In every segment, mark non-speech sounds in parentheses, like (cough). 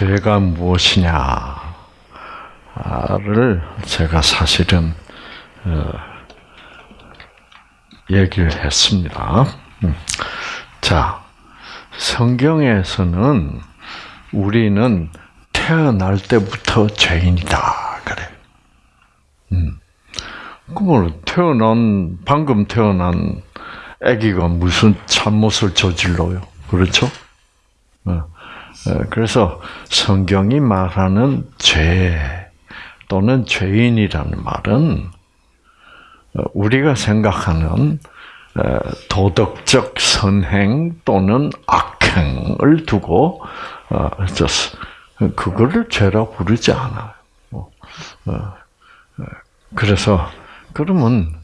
죄가 무엇이냐를 제가 사실은 어, 얘기를 했습니다. 음. 자, 성경에서는 우리는 태어날 때부터 죄인이다 그래. 음. 그러면 태어난 방금 태어난 아기가 무슨 잘못을 저질러요? 그렇죠? 어. 어, 그래서 성경이 말하는 죄 또는 죄인이라는 말은 어, 우리가 생각하는 어, 도덕적 선행 또는 악행을 두고 그거를 죄라고 부르지 않아요. 그래서 그러면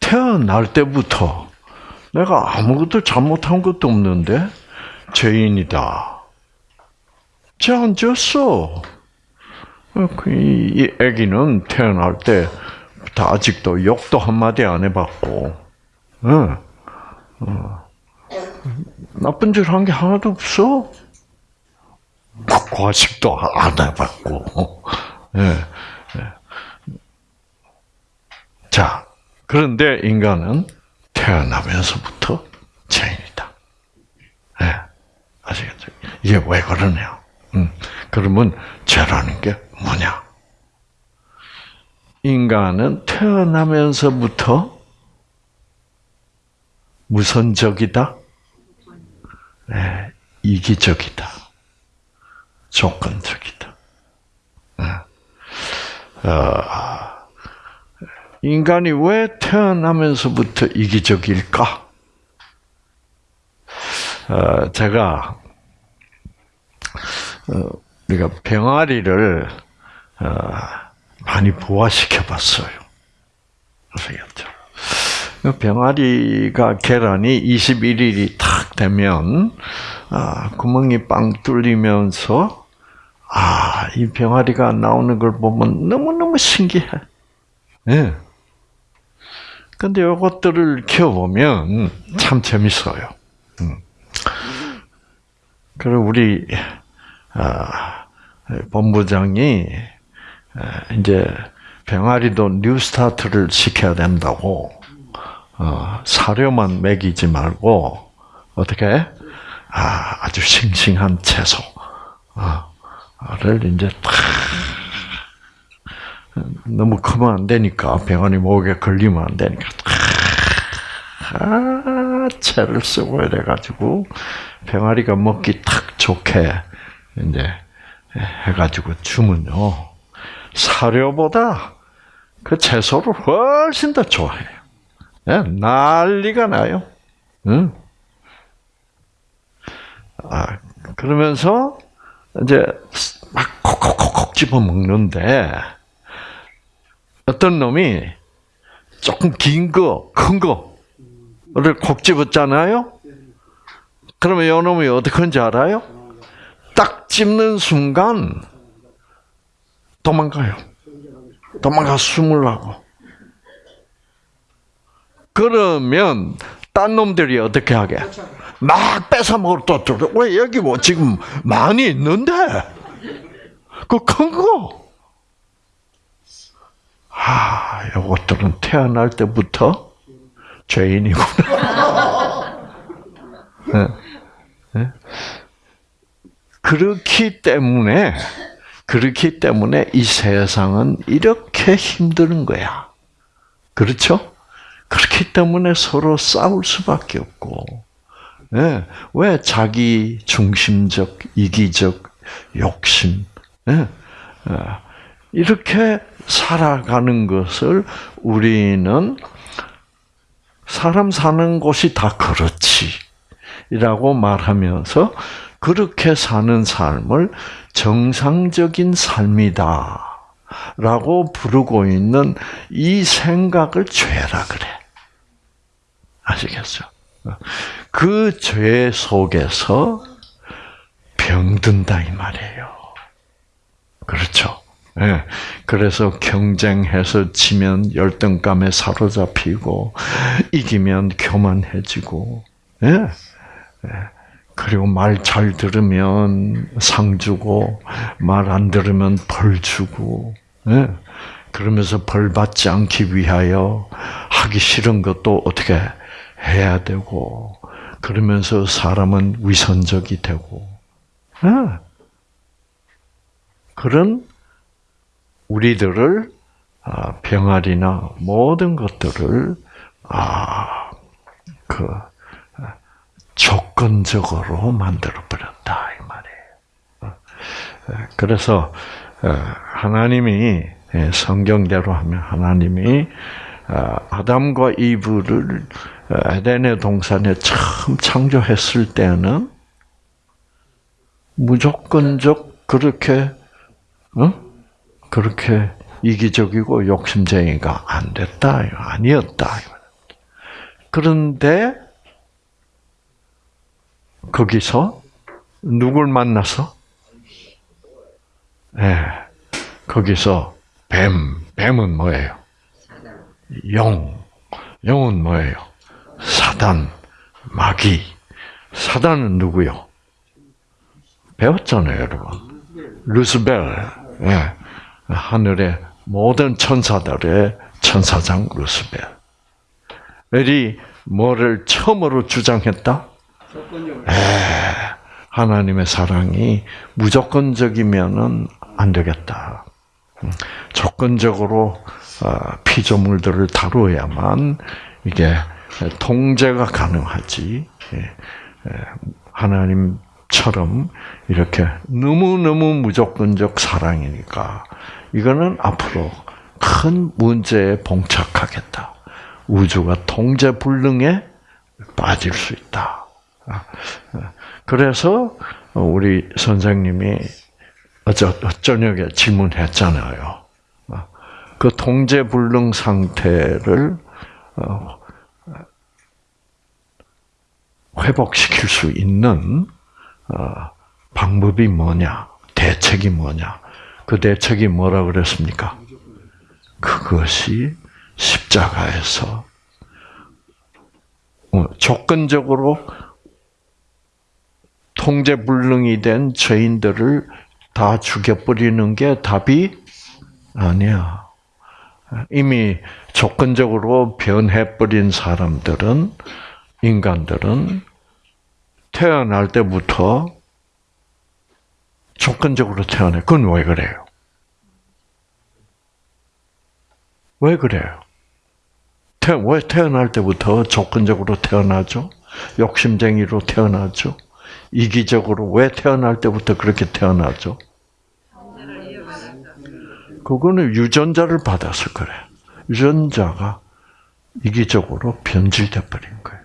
태어날 때부터 내가 아무것도 잘못한 것도 없는데 죄인이다. 죄안 지었어. 그이 아기는 태어날 때 아직도 욕도 한마디 안 해봤고, 응. 어. 나쁜 짓 한 게 하나도 없어. 과식도 안 해봤고, 예. 예. 자, 그런데 인간은 태어나면서부터 죄인이다. 예. 아시겠죠? 이게 왜 그러냐? 음, 그러면 죄라는 게 뭐냐? 인간은 태어나면서부터 무선적이다, 네, 이기적이다, 조건적이다. 네. 어, 인간이 왜 태어나면서부터 이기적일까? 어, 제가 어, 우리가 병아리를 어, 많이 부화시켜 봤어요. 아시겠죠? 그 병아리가 계란이 21일이 탁 되면 아, 구멍이 빵 뚫리면서 아, 이 병아리가 나오는 걸 보면 너무너무 신기해. 예. 네. 근데 이것들을 키워보면 참 재밌어요. 음. 그리고 우리 아, 본부장이 아, 이제 병아리도 뉴스타트를 시켜야 된다고 어, 사료만 먹이지 말고 어떻게? 아, 아주 싱싱한 채소를 이제 탁 너무 크면 안 되니까 병아리 목에 걸리면 안 되니까 아, 채를 쓰고 이래가지고 병아리가 먹기 탁 좋게 이제 해가지고 주면요 사료보다 그 채소를 훨씬 더 좋아해요. 네, 난리가 나요. 응? 아, 그러면서 이제 막 콕콕콕콕 집어 먹는데 어떤 놈이 조금 긴 거, 큰 거를 콕 집었잖아요. 그러면 이 놈이 어떻게 하는지 알아요? 딱 찝는 순간 도망가요. 도망가 숨으려고. 그러면 딴 놈들이 어떻게 하게? 막 뺏어 먹을 또왜 여기 뭐 지금 많이 있는데 그 큰 거. 아, 이것들은 태어날 때부터 죄인이구나. 네. (laughs) 네? 그렇기 때문에 그렇기 때문에 이 세상은 이렇게 힘든 거야. 그렇죠? 그렇기 때문에 서로 싸울 수밖에 없고, 네. 왜 자기 중심적, 이기적 욕심, 네. 이렇게 살아가는 것을 우리는 사람 사는 곳이 다 그렇지. 라고 말하면서 그렇게 사는 삶을 정상적인 삶이다. 라고 부르고 있는 이 생각을 죄라 그래. 아시겠죠? 그 죄 속에서 병든다 이 말이에요. 그렇죠? 예. 그래서 경쟁해서 지면 열등감에 사로잡히고 이기면 교만해지고 예. 예. 그리고 말 잘 들으면 상 주고 말 안 들으면 벌 주고 예? 그러면서 벌 받지 않기 위하여 하기 싫은 것도 어떻게 해야 되고 그러면서 사람은 위선적이 되고 예? 그런 우리들을 아, 병아리나 모든 것들을 아그 조건적으로 만들어 버렸다 이 말이에요. 어, 그래서 어, 하나님이 예, 성경대로 하면 하나님이 어, 아담과 이브를 에덴의 동산에 처음 창조했을 때는 무조건적 그렇게 어? 그렇게 이기적이고 욕심쟁이가 안 됐다 아니었다. 그런데 거기서 누굴 만나서? 예, 네, 거기서 뱀, 뱀은 뭐예요? 영, 영은 뭐예요? 사단, 마귀. 사단은 누구요? 배웠잖아요, 여러분. 루스벨, 예, 하늘의 모든 천사들의 천사장 루스벨 이 뭐를 처음으로 주장했다? 에, 하나님의 사랑이 무조건적이면은 안 되겠다. 음, 조건적으로 어, 피조물들을 다루어야만 이게 통제가 가능하지. 예, 하나님처럼 이렇게 너무너무 무조건적 사랑이니까 이거는 앞으로 큰 문제에 봉착하겠다. 우주가 통제 불능에 빠질 수 있다. 아, (laughs) 그래서 우리 선생님이 어저 저녁에 질문했잖아요. 아, 그 통제 불능 상태를 어, 회복시킬 수 있는 어, 방법이 뭐냐, 대책이 뭐냐. 그 대책이 뭐라 그랬습니까? 그것이 십자가에서 어, 조건적으로 통제불능이 된 죄인들을 다 죽여버리는 게 답이 아니야. 이미 조건적으로 변해버린 사람들은, 인간들은 태어날 때부터 조건적으로 태어나. 그건 왜 그래요? 왜 그래요? 태, 왜 태어날 때부터 조건적으로 태어나죠? 욕심쟁이로 태어나죠? 이기적으로 왜 태어날 때부터 그렇게 태어나죠? 그거는 유전자를 받았을 거래. 유전자가 이기적으로 변질돼 버린 거예요.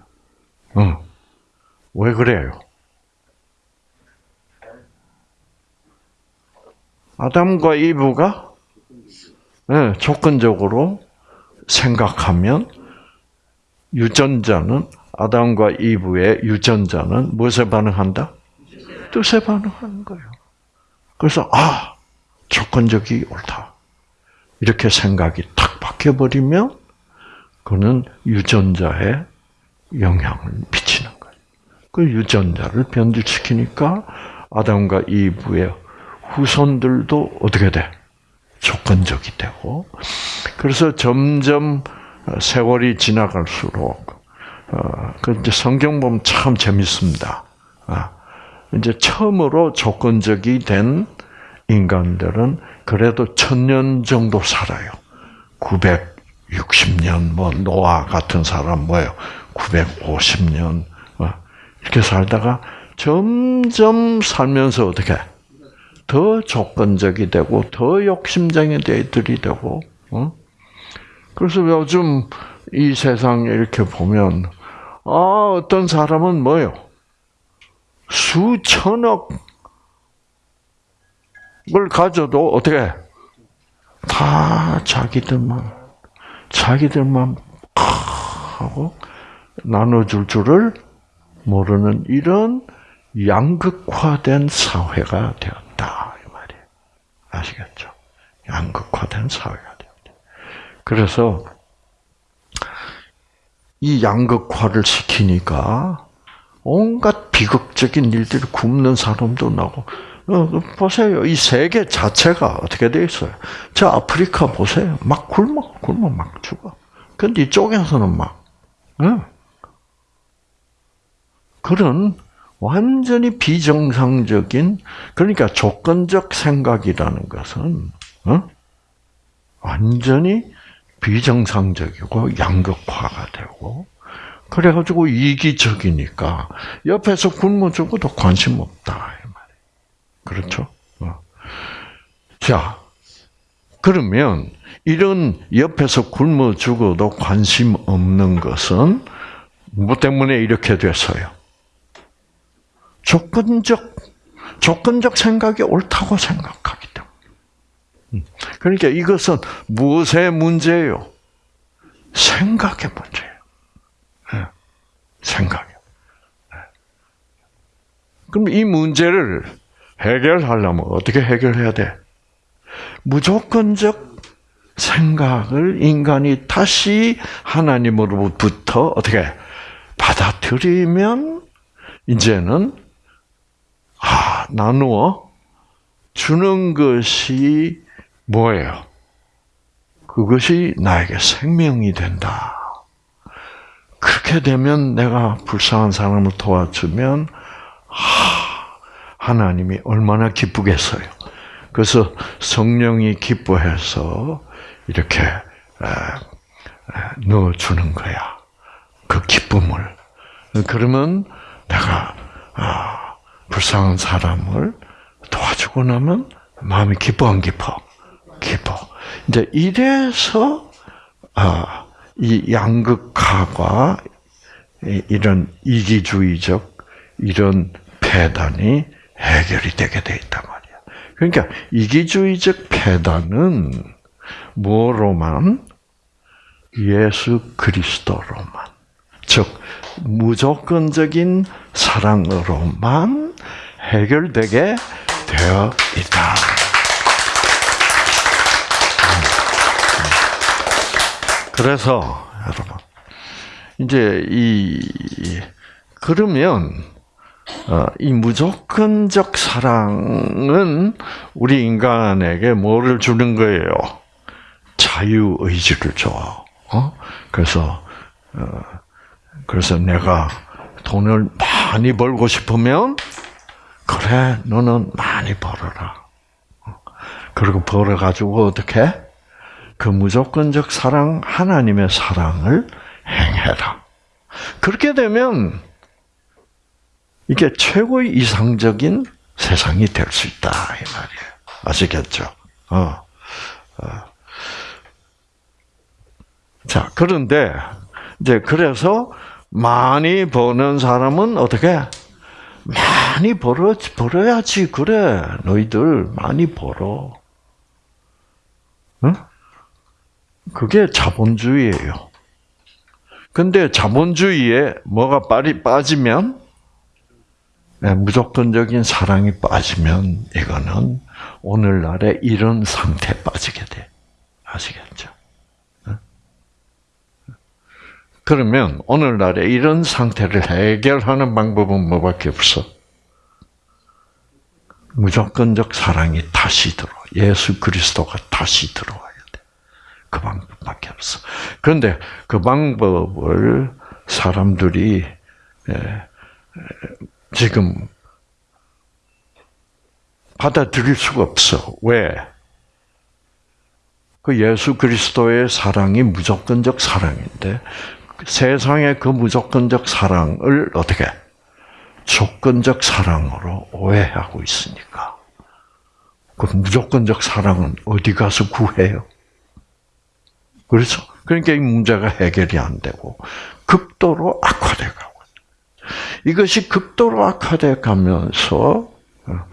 응. 왜 그래요? 아담과 이브가 네, 조건적으로 생각하면 유전자는 아담과 이브의 유전자는 무엇에 반응한다? 뜻에 반응하는 거예요. 그래서 아 조건적이 옳다 이렇게 생각이 탁 바뀌어버리면 그는 유전자에 영향을 미치는 거예요. 그 유전자를 변질시키니까 아담과 이브의 후손들도 어떻게 돼? 조건적이 되고 그래서 점점 세월이 지나갈수록 어, 그 이제 성경 보면 참 재밌습니다. 아, 이제 처음으로 조건적이 된 인간들은 그래도 천년 정도 살아요. 960년, 뭐, 노아 같은 사람 뭐예요? 950년, 어, 이렇게 살다가 점점 살면서 어떻게, 더 조건적이 되고, 더 욕심쟁이 들이 되고, 어? 그래서 요즘 이 세상에 이렇게 보면, 아, 어떤 사람은 뭐요? 수천억을 가져도 어떻게 다 자기들만 자기들만 하고 나눠줄 줄을 모르는 이런 양극화된 사회가 되었다 이 말이에요. 아시겠죠? 양극화된 사회가 되었다. 그래서 이 양극화를 시키니까 온갖 비극적인 일들이 굶는 사람도 나고 어, 보세요. 이 세계 자체가 어떻게 돼 있어요? 저 아프리카 보세요. 막 굶어, 굶어 막 죽어. 근데 이쪽에서는 막, 어? 그런 완전히 비정상적인, 그러니까 조건적 생각이라는 것은, 어? 완전히 비정상적이고 양극화가 되고, 그래가지고 이기적이니까 옆에서 굶어 죽어도 관심 없다. 그렇죠? 어. 자, 그러면 이런 옆에서 굶어 죽어도 관심 없는 것은 뭐 때문에 이렇게 됐어요? 조건적, 조건적 생각이 옳다고 생각하기. 그러니까 이것은 무엇의 문제예요? 생각의 문제예요. 네. 생각이요. 네. 그럼 이 문제를 해결하려면 어떻게 해결해야 돼? 무조건적 생각을 인간이 다시 하나님으로부터 어떻게 받아들이면 이제는 아 나누어 주는 것이 뭐예요? 그것이 나에게 생명이 된다. 그렇게 되면 내가 불쌍한 사람을 도와주면 아 하나님이 얼마나 기쁘겠어요. 그래서 성령이 기뻐해서 이렇게 넣어주는 거야. 그 기쁨을. 그러면 내가 아, 불쌍한 사람을 도와주고 나면 마음이 기뻐 안 기뻐? 기뻐. 이제 이래서 아, 이 양극화가 이런 이기주의적 이런 폐단이 해결이 되게 돼 있단 말이야. 그러니까 이기주의적 폐단은 뭐로만 예수 그리스도로만 즉 무조건적인 사랑으로만 해결되게 되어 있다. 그래서 여러분 이제 이 그러면 어, 이 무조건적 사랑은 우리 인간에게 뭐를 주는 거예요? 자유 의지를 줘. 어? 그래서 어, 그래서 내가 돈을 많이 벌고 싶으면 그래 너는 많이 벌어라. 그리고 벌어 가지고 어떻게 그 무조건적 사랑 하나님의 사랑을 행해라. 그렇게 되면 이게 최고의 이상적인 세상이 될 수 있다 이 말이에요. 아시겠죠? 어. 어. 자 그런데 이제 그래서 많이 버는 사람은 어떻게 많이 벌어 벌어야지 그래 너희들 많이 벌어. 응? 그게 자본주의예요. 근데 자본주의에 뭐가 빠지면 네, 무조건적인 사랑이 빠지면 이거는 오늘날의 이런 상태에 빠지게 돼. 아시겠죠? 네? 그러면 오늘날의 이런 상태를 해결하는 방법은 뭐밖에 없어? 무조건적 사랑이 다시 들어. 예수 그리스도가 다시 들어와야 돼. 그 방법밖에 없어. 그런데 그 방법을 사람들이 지금 받아들일 수가 없어. 왜? 그 예수 그리스도의 사랑이 무조건적 사랑인데 세상의 그 무조건적 사랑을 어떻게 조건적 사랑으로 오해하고 있으니까 그 무조건적 사랑은 어디 가서 구해요? 그렇죠? 그러니까 이 문제가 해결이 안 되고 극도로 악화돼가. 이것이 극도로 악화돼 가면서 어,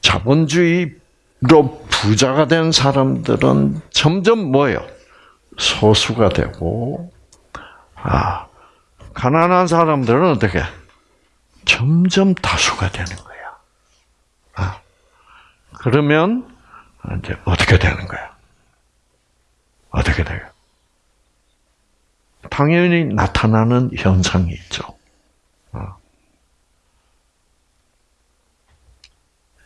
자본주의로 부자가 된 사람들은 점점 뭐예요? 소수가 되고 아 가난한 사람들은 어떻게 점점 다수가 되는 거야. 아 그러면 이제 어떻게 되는 거야? 어떻게 돼요? 당연히 나타나는 현상이 있죠. 어.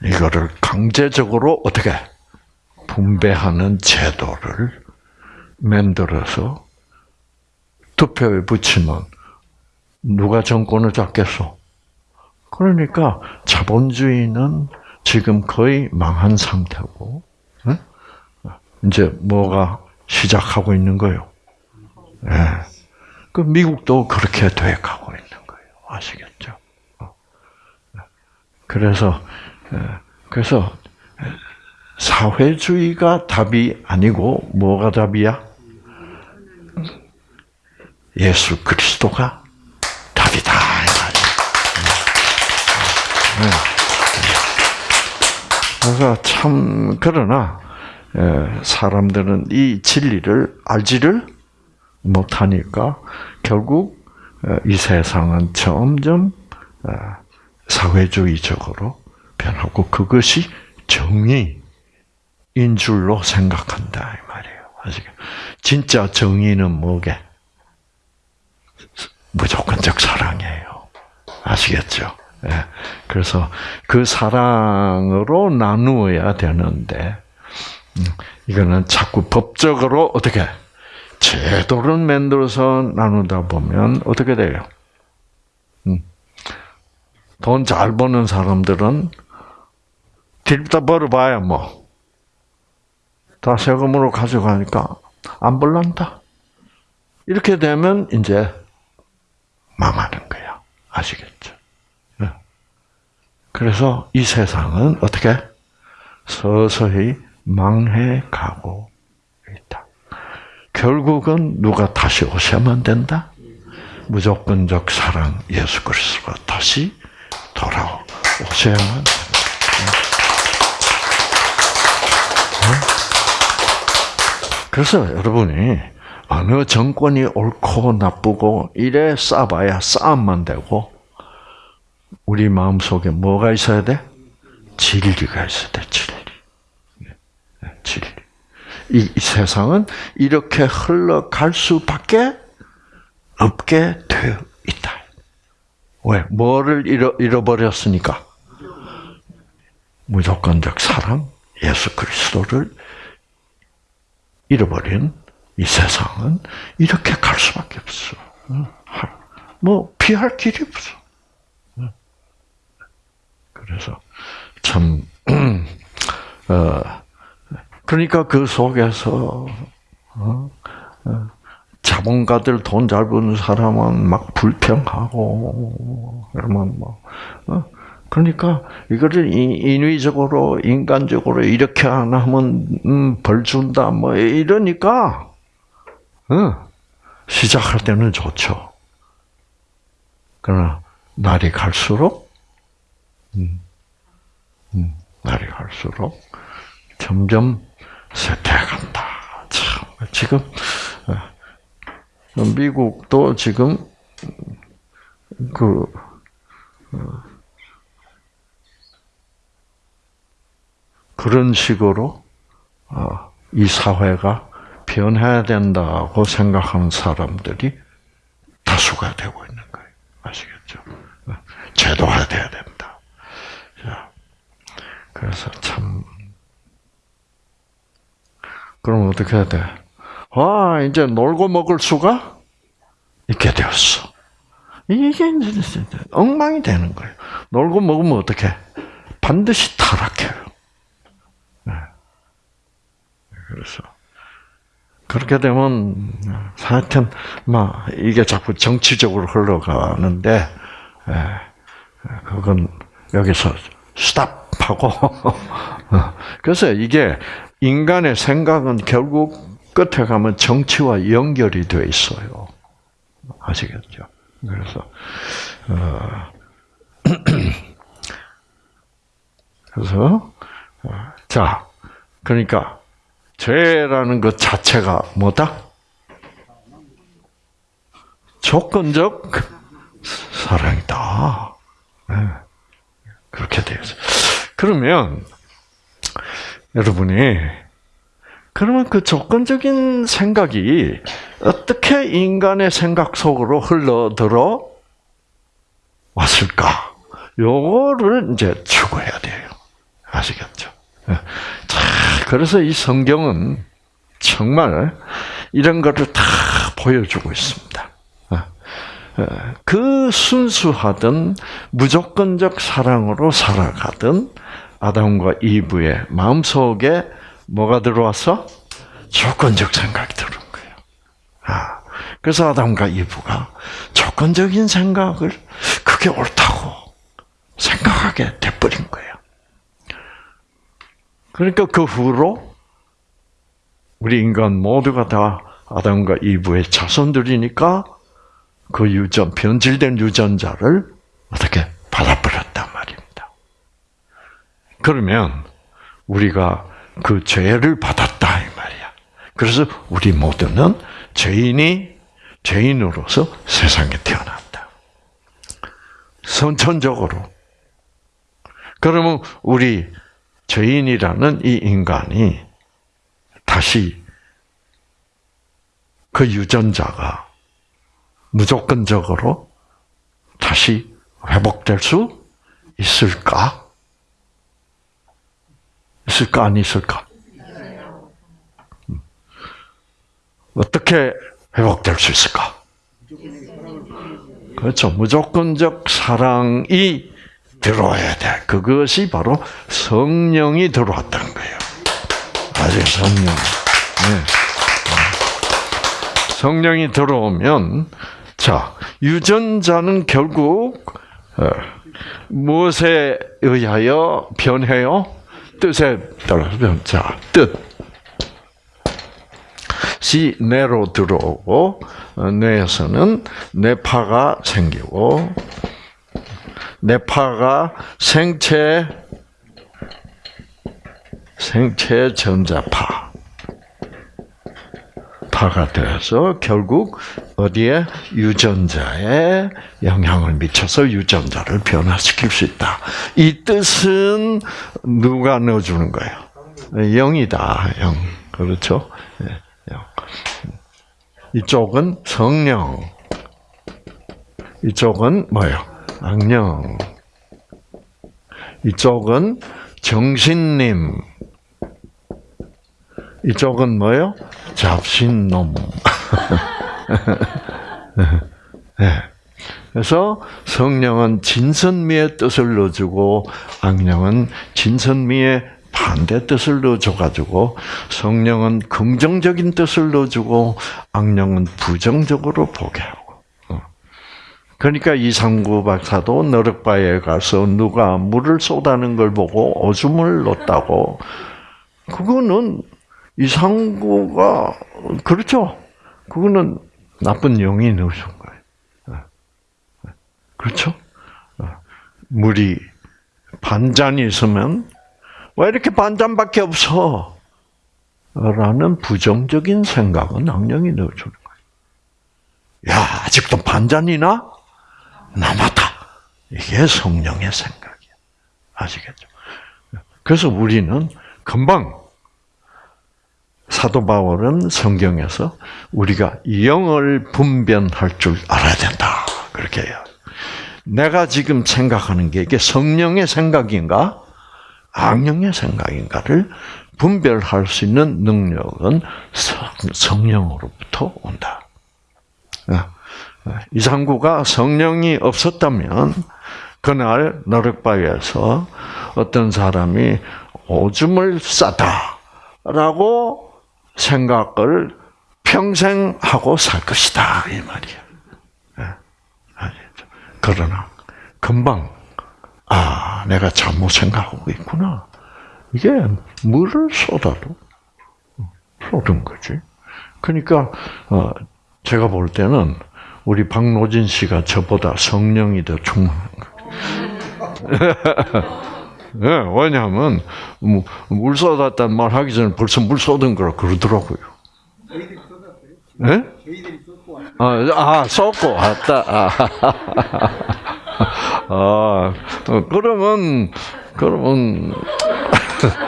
이거를 강제적으로 어떻게 분배하는 제도를 만들어서 투표에 붙이면 누가 정권을 잡겠소? 그러니까 자본주의는 지금 거의 망한 상태고 이제 뭐가 시작하고 있는 거예요. 예. 그 미국도 그렇게 돼 가고 있는 거예요. 아시겠죠? 어. 그래서 그래서 사회주의가 답이 아니고 뭐가 답이야? 예수 그리스도가 답이다. 그래서 참 그러나 사람들은 이 진리를 알지를 못하니까 결국 이 세상은 점점 사회주의적으로 변하고 그것이 정의인 줄로 생각한다 이 말이에요. 아시겠? 진짜 정의는 뭐게? 무조건적 사랑이에요. 아시겠죠? 예. 그래서 그 사랑으로 나누어야 되는데 음, 이거는 자꾸 법적으로 어떻게 제도를 만들어서 나누다 보면 어떻게 돼요? 음. 돈잘 버는 사람들은 딜다 벌어봐야 뭐. 다 세금으로 가져가니까 안 벌란다. 이렇게 되면 이제 망하는 거야. 아시겠죠? 네. 그래서 이 세상은 어떻게 서서히 망해 가고 있다. 결국은 누가 다시 오셔야만 된다? 무조건적 사랑 예수 그리스도가 다시 돌아오셔야만 된다. 그래서 여러분이 어느 정권이 옳고 나쁘고 이래 싸봐야 싸움만 되고 우리 마음 속에 뭐가 있어야 돼? 진리가 있어야 돼. 이, 이 세상은 이렇게 흘러갈 수밖에 없게 되어 있다. 왜? 뭐를 잃어, 잃어 버렸으니까? 무조건적 사랑, 예수 그리스도를 잃어버린 이 세상은 이렇게 갈 수밖에 없어. 뭐 피할 길이 없어. 그래서 참 (clears throat) 어, 그러니까 그 속에서 어, 어, 자본가들 돈 잘 버는 사람은 막 불평하고 그러면 뭐 어? 그러니까 이거를 인위적으로 인간적으로 이렇게 안 하면 음, 벌 준다 뭐 이러니까 어, 시작할 때는 좋죠. 그러나 날이 갈수록 음, 음, 날이 갈수록 점점 쇠퇴간다. 참 지금 어, 미국도 지금 그 어, 그런 식으로 어, 이 사회가 변해야 된다고 생각하는 사람들이 다수가 되고 있는 거예요. 아시겠죠? 제도화돼야. 자, 그래서 참 그럼 어떻게 해야 돼? 와, 이제 놀고 먹을 수가 있게 되었어. 이게 엉망이 되는 거예요. 놀고 먹으면 어떻게? 반드시 타락해요. 그래서 그렇게 되면 하여튼 막 이게 자꾸 정치적으로 흘러가는데 그건 여기서 스탑하고 (laughs) 그래서 이게 인간의 생각은 결국 끝에 가면 정치와 연결이 돼 있어요. 아시겠죠? 그래서 어, (clears throat) 그래서 어, 자 그러니까 죄라는 것 자체가 뭐다? 조건적 사랑이다. 네. 그렇게 되어 있어요. 그러면 여러분이 그러면 그 조건적인 생각이 어떻게 인간의 생각 속으로 흘러들어 왔을까? 요거를 이제 추구해야 돼요. 아시겠죠? 예. 자, 그래서 이 성경은 정말 이런 것을 다 보여주고 있습니다. 예. 예. 그 순수하던 무조건적 사랑으로 살아가던 아담과 이브의 마음속에 뭐가 들어왔어? 조건적 생각이 들어온 거예요. 아, 그래서 아담과 이브가 조건적인 생각을 그게 옳다고 생각하게 돼버린 거예요. 그러니까 그 후로 우리 인간 모두가 다 아담과 이브의 자손들이니까 그 유전, 변질된 유전자를 어떻게 받아버렸단 말입니다. 그러면 우리가 그 죄를 받았다 이 말이야. 그래서 우리 모두는 죄인이 죄인으로서 세상에 태어났다. 선천적으로. 그러면 우리 죄인이라는 이 인간이 다시 그 유전자가 무조건적으로 다시 회복될 수 있을까? 있을까, 안 있을까? 음. 어떻게 회복될 수 있을까? 그렇죠. 무조건적 사랑이 들어와야 돼. 그것이 바로 성령이 들어왔다는 거예요. 아직 성령. 네. 성령이 들어오면, 자, 유전자는 결국, 어, 무엇에 의하여 변해요? 뜻에 따라서 변. 자, 뜻. 시 뇌로 들어오고 어, 뇌에서는 뇌파가 생기고 뇌파가 생체 생체 전자파 파가 되어서 결국 어디에 유전자에 영향을 미쳐서 유전자를 변화시킬 수 있다. 이 뜻은 누가 넣어주는 거예요? 영이다. 영. 그렇죠? 영. 이쪽은 성령. 이쪽은 뭐예요? 악령. 이쪽은 정신님. 이쪽은 뭐예요? 잡신놈. (laughs) 네. 그래서 성령은 진선미의 뜻을 넣어주고 악령은 진선미의 반대 뜻을 넣어줘가지고 성령은 긍정적인 뜻을 넣어주고 악령은 부정적으로 보게 하고. 어. 그러니까 이상구 박사도 너럭바에 가서 누가 물을 쏟아는 걸 보고 오줌을 넣었다고. 그거는 이상구가 그렇죠. 그거는 나쁜 영이 넣으신 거예요. 어. 그렇죠? 어. 물이 반잔이 있으면 왜 이렇게 반잔밖에 없어? 라는 부정적인 생각은 악령이 넣어주는 거예요. 야, 아직도 반잔이나? 남았다. 이게 성령의 생각이야. 아시겠죠? 그래서 우리는 금방 사도 바울은 성경에서 우리가 영을 분별할 줄 알아야 된다. 그렇게 해요. 내가 지금 생각하는 게 이게 성령의 생각인가? 악령의 생각인가를 분별할 수 있는 능력은 성령으로부터 온다. 이상구가 성령이 없었다면 그날 너럭바위에서 어떤 사람이 오줌을 싸다라고 생각을 평생 하고 살 것이다 이 말이야. 그러나 금방 아, 내가 잘못 생각하고 있구나. 이게 물을 쏟아도 쏟은 거지. 그러니까 어, 제가 볼 때는 우리 박노진 씨가 저보다 성령이 더 충만한 거예요. (laughs) 네, 왜냐하면 물 쏟았다는 말 하기 전에 벌써 물 쏟은 거라 그러더라고요. 네? 아, 아 쏟고 왔다. 아. (laughs) 아, 그러면, 그러면,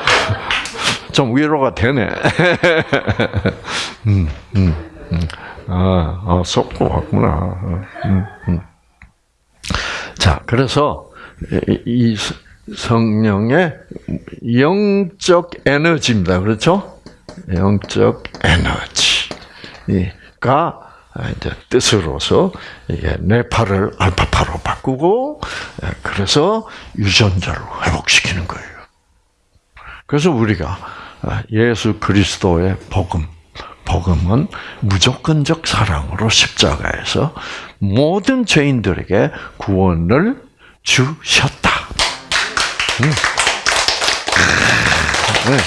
(laughs) 좀 위로가 되네. (laughs) 음, 음, 음. 아, 아, 속고 왔구나. 음, 음. 자, 그래서, 이, 성령의 영적 에너지입니다. 그렇죠? 영적 에너지가 이제 뜻으로서 이게 뇌파를 알파파로 바꾸고 그래서 유전자를 회복시키는 거예요. 그래서 우리가 예수 그리스도의 복음, 복음은 무조건적 사랑으로 십자가에서 모든 죄인들에게 구원을 주셨다. 음. 네.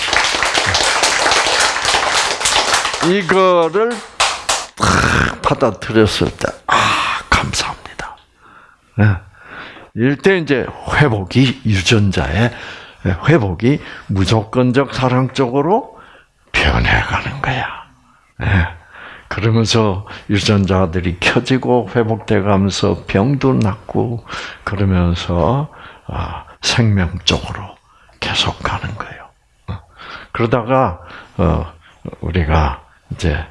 이거를 받아들였을 때, 아, 감사합니다. 네. 이때 이제 회복이 유전자의 회복이 무조건적 사랑 쪽으로 변해가는 거야. 네. 그러면서 유전자들이 켜지고 회복돼 가면서 병도 낫고 그러면서 아, 생명 쪽으로 계속 가는 거예요. 어. 그러다가 어, 우리가 이제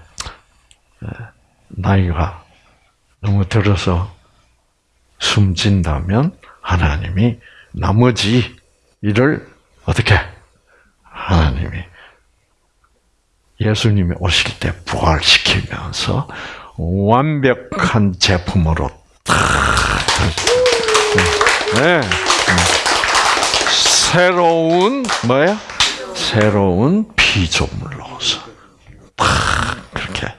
나이가 너무 들어서 숨진다면 하나님이 나머지 일을 어떻게 하나님이 예수님이 오실 때 부활시키면서 완벽한 제품으로 탁 네. 새로운 뭐야? 새로운 피조물로서 탁 그렇게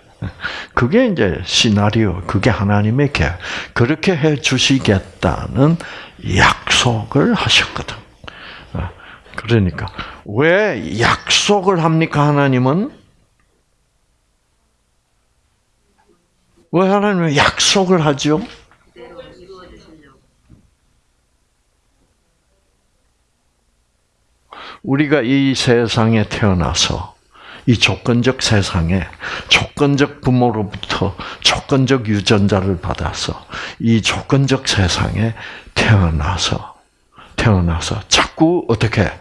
그게 이제 시나리오, 그게 하나님의 계 그렇게 해 주시겠다는 약속을 하셨거든. 어, 그러니까 왜 약속을 합니까 하나님은? 왜 하나님은 약속을 하죠? 우리가 이 세상에 태어나서 이 조건적 세상에 조건적 부모로부터 조건적 유전자를 받아서 이 조건적 세상에 태어나서 태어나서 자꾸 어떻게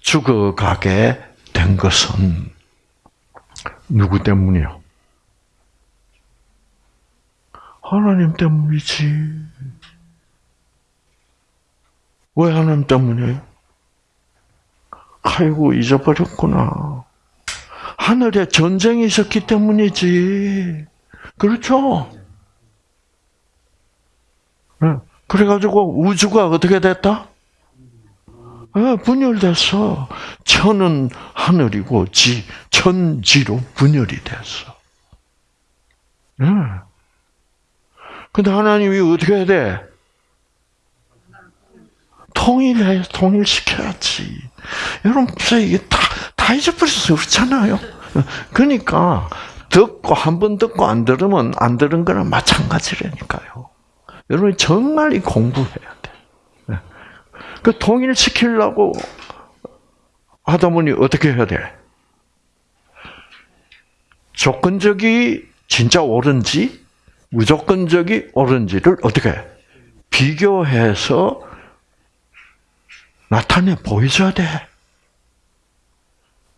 죽어가게 된 것은 누구 때문이요? 하나님 때문이지. 왜 하나님 때문이에요? 아이고 잊어버렸구나. 하늘에 전쟁이 있었기 때문이지. 그렇죠? 네. 그래가지고 우주가 어떻게 됐다? 네, 분열됐어. 천은 하늘이고 지, 천지로 분열이 됐어. 네. 근데 하나님이 어떻게 해야 돼? 통일해, 통일시켜야지. 여러분, 이게 다, 다 잊어버려서 그렇잖아요. 그러니까, 듣고, 한 번 듣고 안 들으면 안 들은 거랑 마찬가지라니까요. 여러분, 정말 이 공부해야 돼. 네. 그 통일시키려고 하다 보니 어떻게 해야 돼? 조건적이 진짜 옳은지, 무조건적이 옳은지를 어떻게 비교해서 나타내 보여줘야 돼.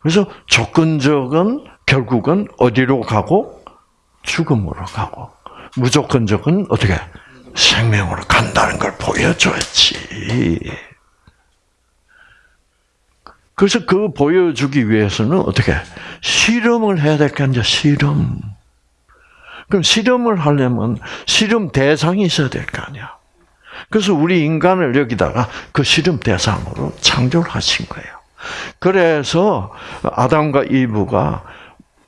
그래서 조건적은 결국은 어디로 가고 죽음으로 가고 무조건적은 어떻게 생명으로 간다는 걸 보여줘야지. 그래서 그 보여주기 위해서는 어떻게 실험을 해야 될거 아니야 실험. 그럼 실험을 하려면 실험 대상이 있어야 될 거 아니야. 그래서 우리 인간을 여기다가 그 실험 대상으로 창조를 하신 거예요. 그래서 아담과 이브가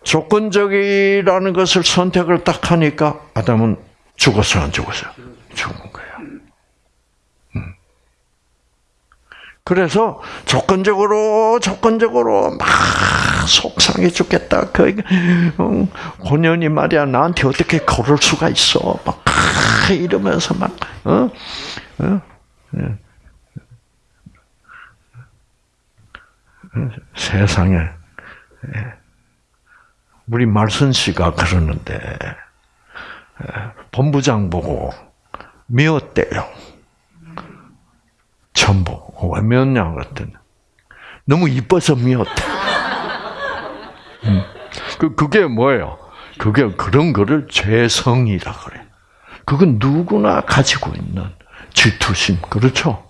조건적이라는 것을 선택을 딱 하니까 아담은 죽었어 안 죽었어요? 죽은 거예요. 음. 그래서 조건적으로 조건적으로 막 속상해 죽겠다. 그 고년이 말이야 나한테 어떻게 그럴 수가 있어? 막 이러면서 막 어? 어? 예. 세상에 예. 우리 말선 씨가 그러는데 예. 본부장 보고 미웠대요. 전부 왜 미웠냐 그랬더니 너무 이뻐서 미웠대. 음. 그 그게 뭐예요? 그게 그런 거를 죄성이라 그래. 그건 누구나 가지고 있는 질투심 그렇죠?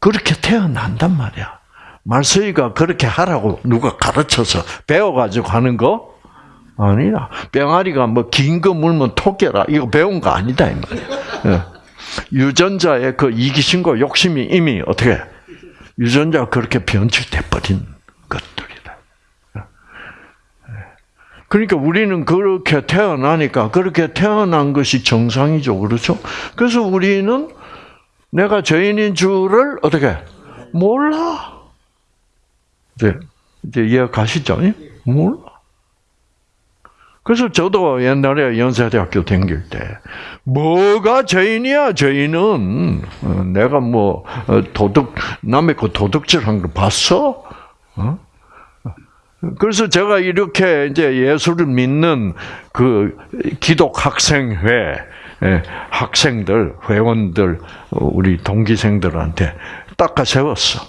그렇게 태어난단 말이야. 말서이가 그렇게 하라고 누가 가르쳐서 배워가지고 하는 거 아니라 병아리가 뭐 긴 거 물면 토끼라 이거 배운 거 아니다 이 말이야. 예. 유전자의 그 이기심과 욕심이 이미 어떻게 유전자가 그렇게 변질돼 버린 것들이다. 예. 그러니까 우리는 그렇게 태어나니까 그렇게 태어난 것이 정상이죠, 그렇죠? 그래서 우리는 내가 죄인인 줄을 어떻게 몰라. 이제 이제 이해 가시죠? 몰라. 그래서 저도 옛날에 연세대학교 다닐 때 뭐가 죄인이야? 죄인은 어, 내가 뭐 어, 도덕 남의 그 도덕질한 거 봤어? 어? 그래서 제가 이렇게 이제 예수를 믿는 그 기독 학생회 예, 학생들 회원들 우리 동기생들한테 닦아 세웠어.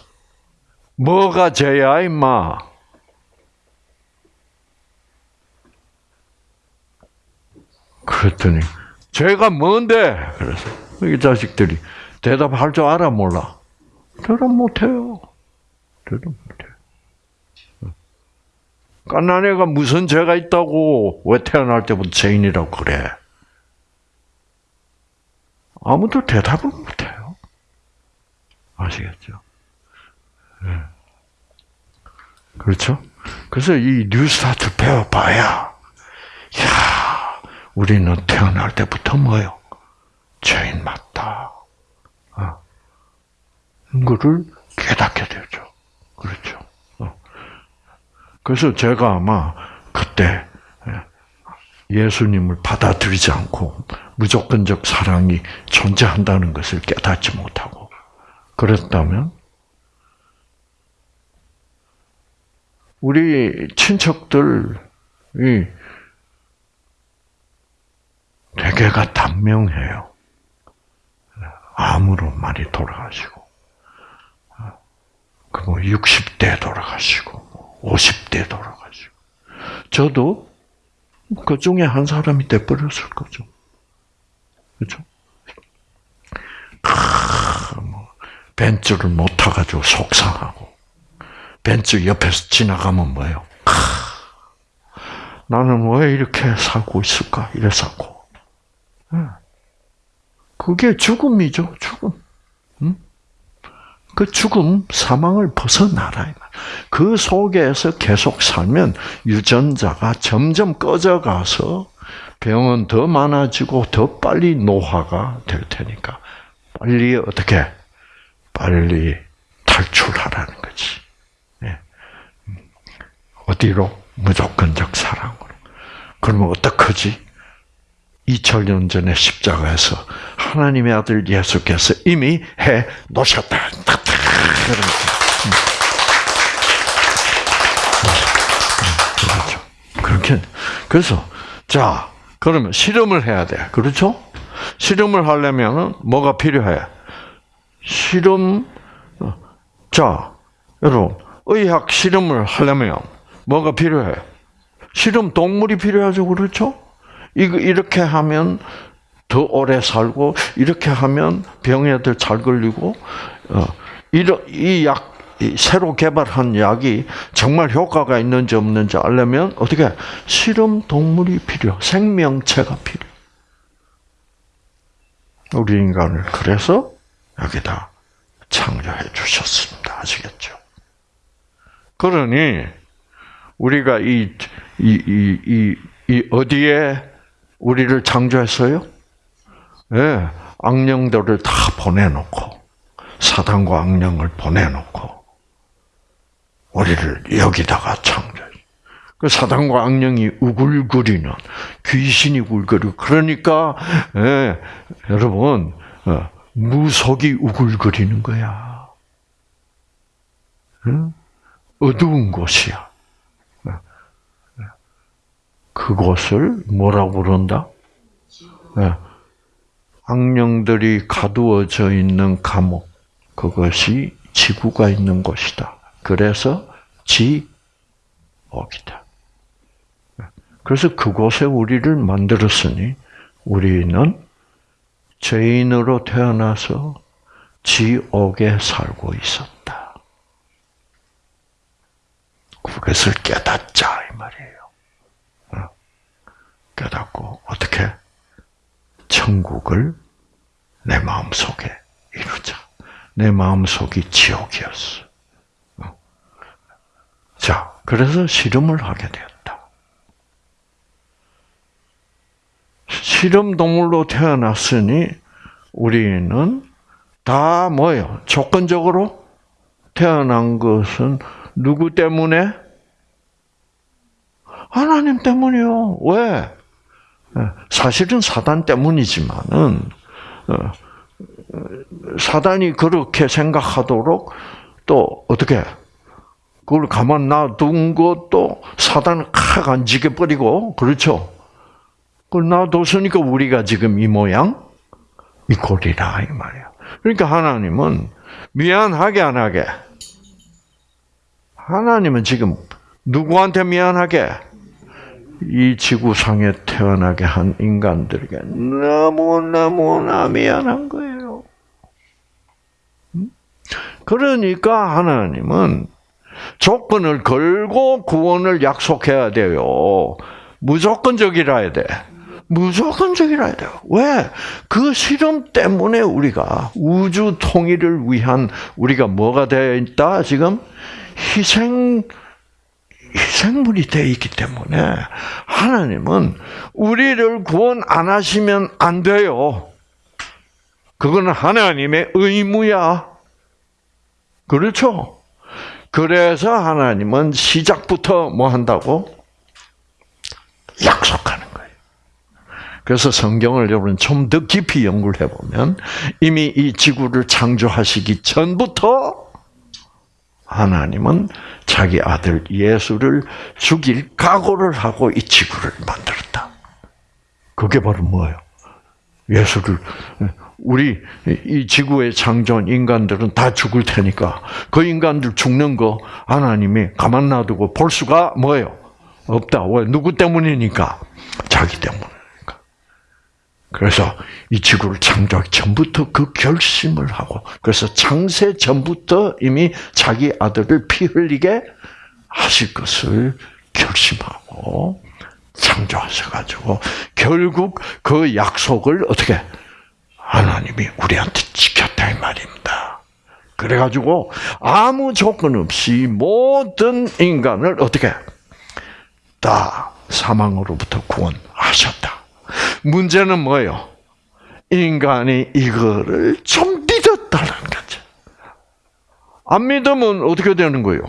뭐가 죄야 임마? 그랬더니 죄가 뭔데? 그래서 이 자식들이 대답할 줄 알아 몰라? 대답 못해요. 대답 못해. 깐난 애가 무슨 죄가 있다고 왜 태어날 때부터 죄인이라고 그래? 아무도 대답을 못해요. 아시겠죠? 네. 그렇죠? 그래서 이 뉴스타트 배워봐야, 야 우리는 태어날 때부터 뭐요? 죄인 맞다. 어. 이거를 깨닫게 되죠. 그렇죠. 어. 그래서 제가 아마 그때 예수님을 받아들이지 않고 무조건적 사랑이 존재한다는 것을 깨닫지 못하고 그랬다면 우리 친척들이 대개가 단명해요. 암으로 많이 돌아가시고, 그뭐 60대 돌아가시고, 50대 돌아가시고. 저도 그 중에 한 사람이 돼버렸을 거죠. 그렇죠? 뭐, 벤츠를 못 타가지고 속상하고, 벤츠 옆에서 지나가면 뭐예요? 나는 왜 이렇게 살고 있을까? 이래 살고. 예. 그게 죽음이죠, 죽음. 그 죽음, 사망을 벗어나라. 그 속에서 계속 살면 유전자가 점점 꺼져가서 병은 더 많아지고 더 빨리 노화가 될 테니까 빨리 어떻게 빨리 탈출하라는 거지. 예. 어디로 무조건적 사랑으로. 그러면 어떡하지? 2000년 전에 십자가에서 하나님의 아들 예수께서 이미 해 놓으셨다. 그렇죠. 그렇게 그래서 자 그러면 실험을 해야 돼. 그렇죠? 실험을 하려면 뭐가 필요해? 실험 자 여러분 의학 실험을 하려면 뭐가 필요해? 실험 동물이 필요하죠, 그렇죠? 이렇게 하면 더 오래 살고 이렇게 하면 병에들 잘 걸리고 어, 이약 새로 개발한 약이 정말 효과가 있는지 없는지 알려면 어떻게 실험 동물이 필요, 생명체가 필요. 우리 인간을 그래서 여기다 창조해 주셨습니다. 아시겠죠? 그러니 우리가 이, 이, 이, 이, 이 어디에 우리를 창조했어요? 예, 네, 악령들을 다 보내놓고 사단과 악령을 보내놓고 우리를 여기다가 창조해. 그 사단과 악령이 우글거리는 귀신이 우글거리고 그러니까 예, 여러분 어, 무속이 우글거리는 거야. 응? 어두운 곳이야. 그곳을 뭐라고 부른다? 네. 악령들이 가두어져 있는 감옥, 그것이 지구가 있는 곳이다. 그래서 지옥이다. 그래서 그곳에 우리를 만들었으니 우리는 죄인으로 태어나서 지옥에 살고 있었다. 그것을 깨닫자 이 말이에요. 어? 깨닫고 어떻게 천국을 내 마음 속에 이루자. 내 마음 속이 지옥이었어. 어? 자, 그래서 실험을 하게 되었다. 실험 동물로 태어났으니 우리는 다 뭐예요? 조건적으로 태어난 것은 누구 때문에? 하나님 때문이요. 왜? 사실은 사단 때문이지만은 어, 사단이 그렇게 생각하도록 또 어떻게 그걸 가만 놔둔 것도 사단을 칵 안지게 버리고 그렇죠. 그걸 놔뒀으니까 우리가 지금 이 모양 이 꼴이라 이 말이야. 그러니까 하나님은 미안하게 안 하게. 하나님은 지금 누구한테 미안하게? 이 지구상에 태어나게 한 인간들에게 너무너무나 미안한 거예요. 음? 그러니까 하나님은 조건을 걸고 구원을 약속해야 돼요. 무조건적이라 해야 돼. 무조건적이라 해야 돼요. 왜? 그 실험 때문에 우리가 우주 통일을 위한 우리가 뭐가 되어 있다? 지금 희생 희생물이 되어 있기 때문에 하나님은 우리를 구원 안 하시면 안 돼요. 그거는 하나님의 의무야. 그렇죠? 그래서 하나님은 시작부터 뭐 한다고? 약속하는 거예요. 그래서 성경을 여러분 좀 더 깊이 연구를 해보면 이미 이 지구를 창조하시기 전부터 하나님은 자기 아들 예수를 죽일 각오를 하고 이 지구를 만들었다. 그게 바로 뭐예요? 예수를 우리 이 지구에 창조한 인간들은 다 죽을 테니까 그 인간들 죽는 거 하나님이 가만 놔두고 볼 수가 뭐예요? 없다. 왜? 누구 때문이니까? 자기 때문이니까. 그래서 이 지구를 창조하기 전부터 그 결심을 하고, 그래서 창세 전부터 이미 자기 아들을 피 흘리게 하실 것을 결심하고, 창조하셔 가지고, 결국 그 약속을 어떻게, 하나님이 우리한테 지켰다, 이 말입니다. 그래 가지고, 아무 조건 없이 모든 인간을 어떻게, 다 사망으로부터 구원하셨다. 문제는 뭐예요? 인간이 이거를 좀 믿었다는 거죠. 안 믿으면 어떻게 되는 거예요?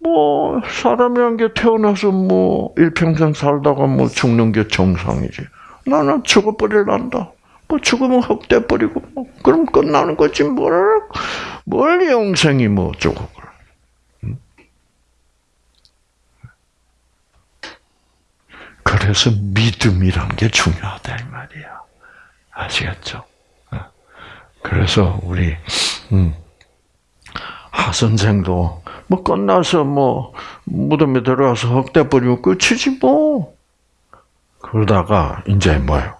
뭐 사람이란 게 태어나서 뭐 일평생 살다가 뭐 죽는 게 정상이지. 나는 죽어버릴란다. 뭐 죽으면 헛돼 버리고 뭐 그럼 끝나는 거지 뭘, 뭘 영생이 뭐 어쩌고 그래서 믿음이란 게 중요하다 이 말이야. 아시겠죠? 어. 그래서 우리 음, 하 선생도 뭐 끝나서 뭐 무덤에 들어가서 헛돼 버리고 끝이지 뭐. 그러다가 이제 뭐요?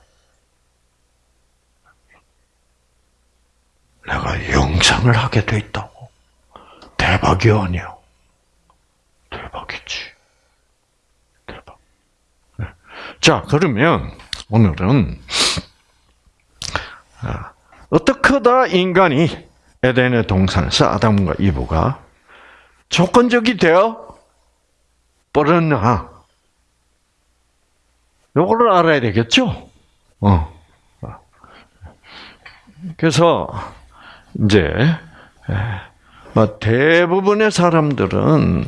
내가 영상을 하게 돼 있다고. 대박이 아니야. 대박이지. 자, 그러면 오늘은 아, 어떻게 다 인간이 에덴의 동산에서 아담과 이브가 조건적이 되어 버렸나? 요거를 알아야 되겠죠? 어. 그래서 이제 뭐 대부분의 사람들은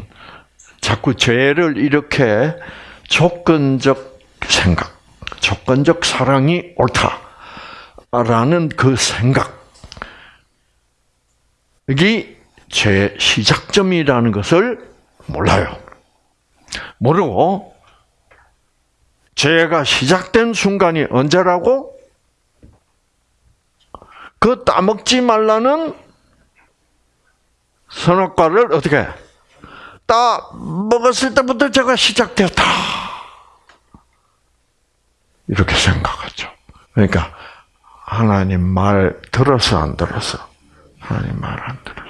자꾸 죄를 이렇게 조건적 생각, 조건적 사랑이 옳다라는 그 생각, 여기 제 시작점이라는 것을 몰라요. 모르고 죄가 시작된 순간이 언제라고? 그 따먹지 말라는 선악과를 어떻게 따 먹었을 때부터 제가 시작되었다. 이렇게 생각하죠. 그러니까 하나님 말 들었어 안 들었어? 하나님 말 안 들었어.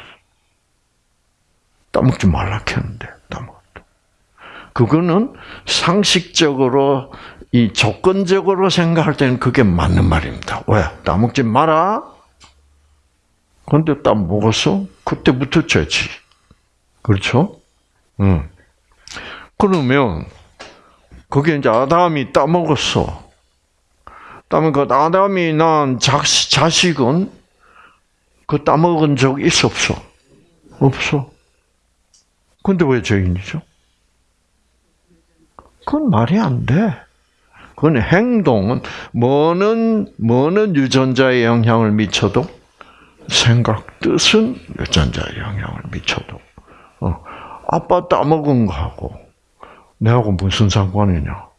따먹지 말라 했는데 따먹었다. 그거는 상식적으로 이 조건적으로 생각할 때는 그게 맞는 말입니다. 왜? 따먹지 마라. 근데 따먹었어? 그때부터 죄지. 그렇죠? 응. 그러면 그게 이제 아담이 따먹었어. 따면 그 아담이 난 자식은 그 따먹은 적 있어 없어? 없어. 근데 왜 죄인이죠? 그건 말이 안 돼. 그건 행동은 뭐는 뭐는 유전자에 영향을 미쳐도 생각 뜻은 유전자에 영향을 미쳐도 어, 아빠 따먹은 거하고 내하고 무슨 상관이냐?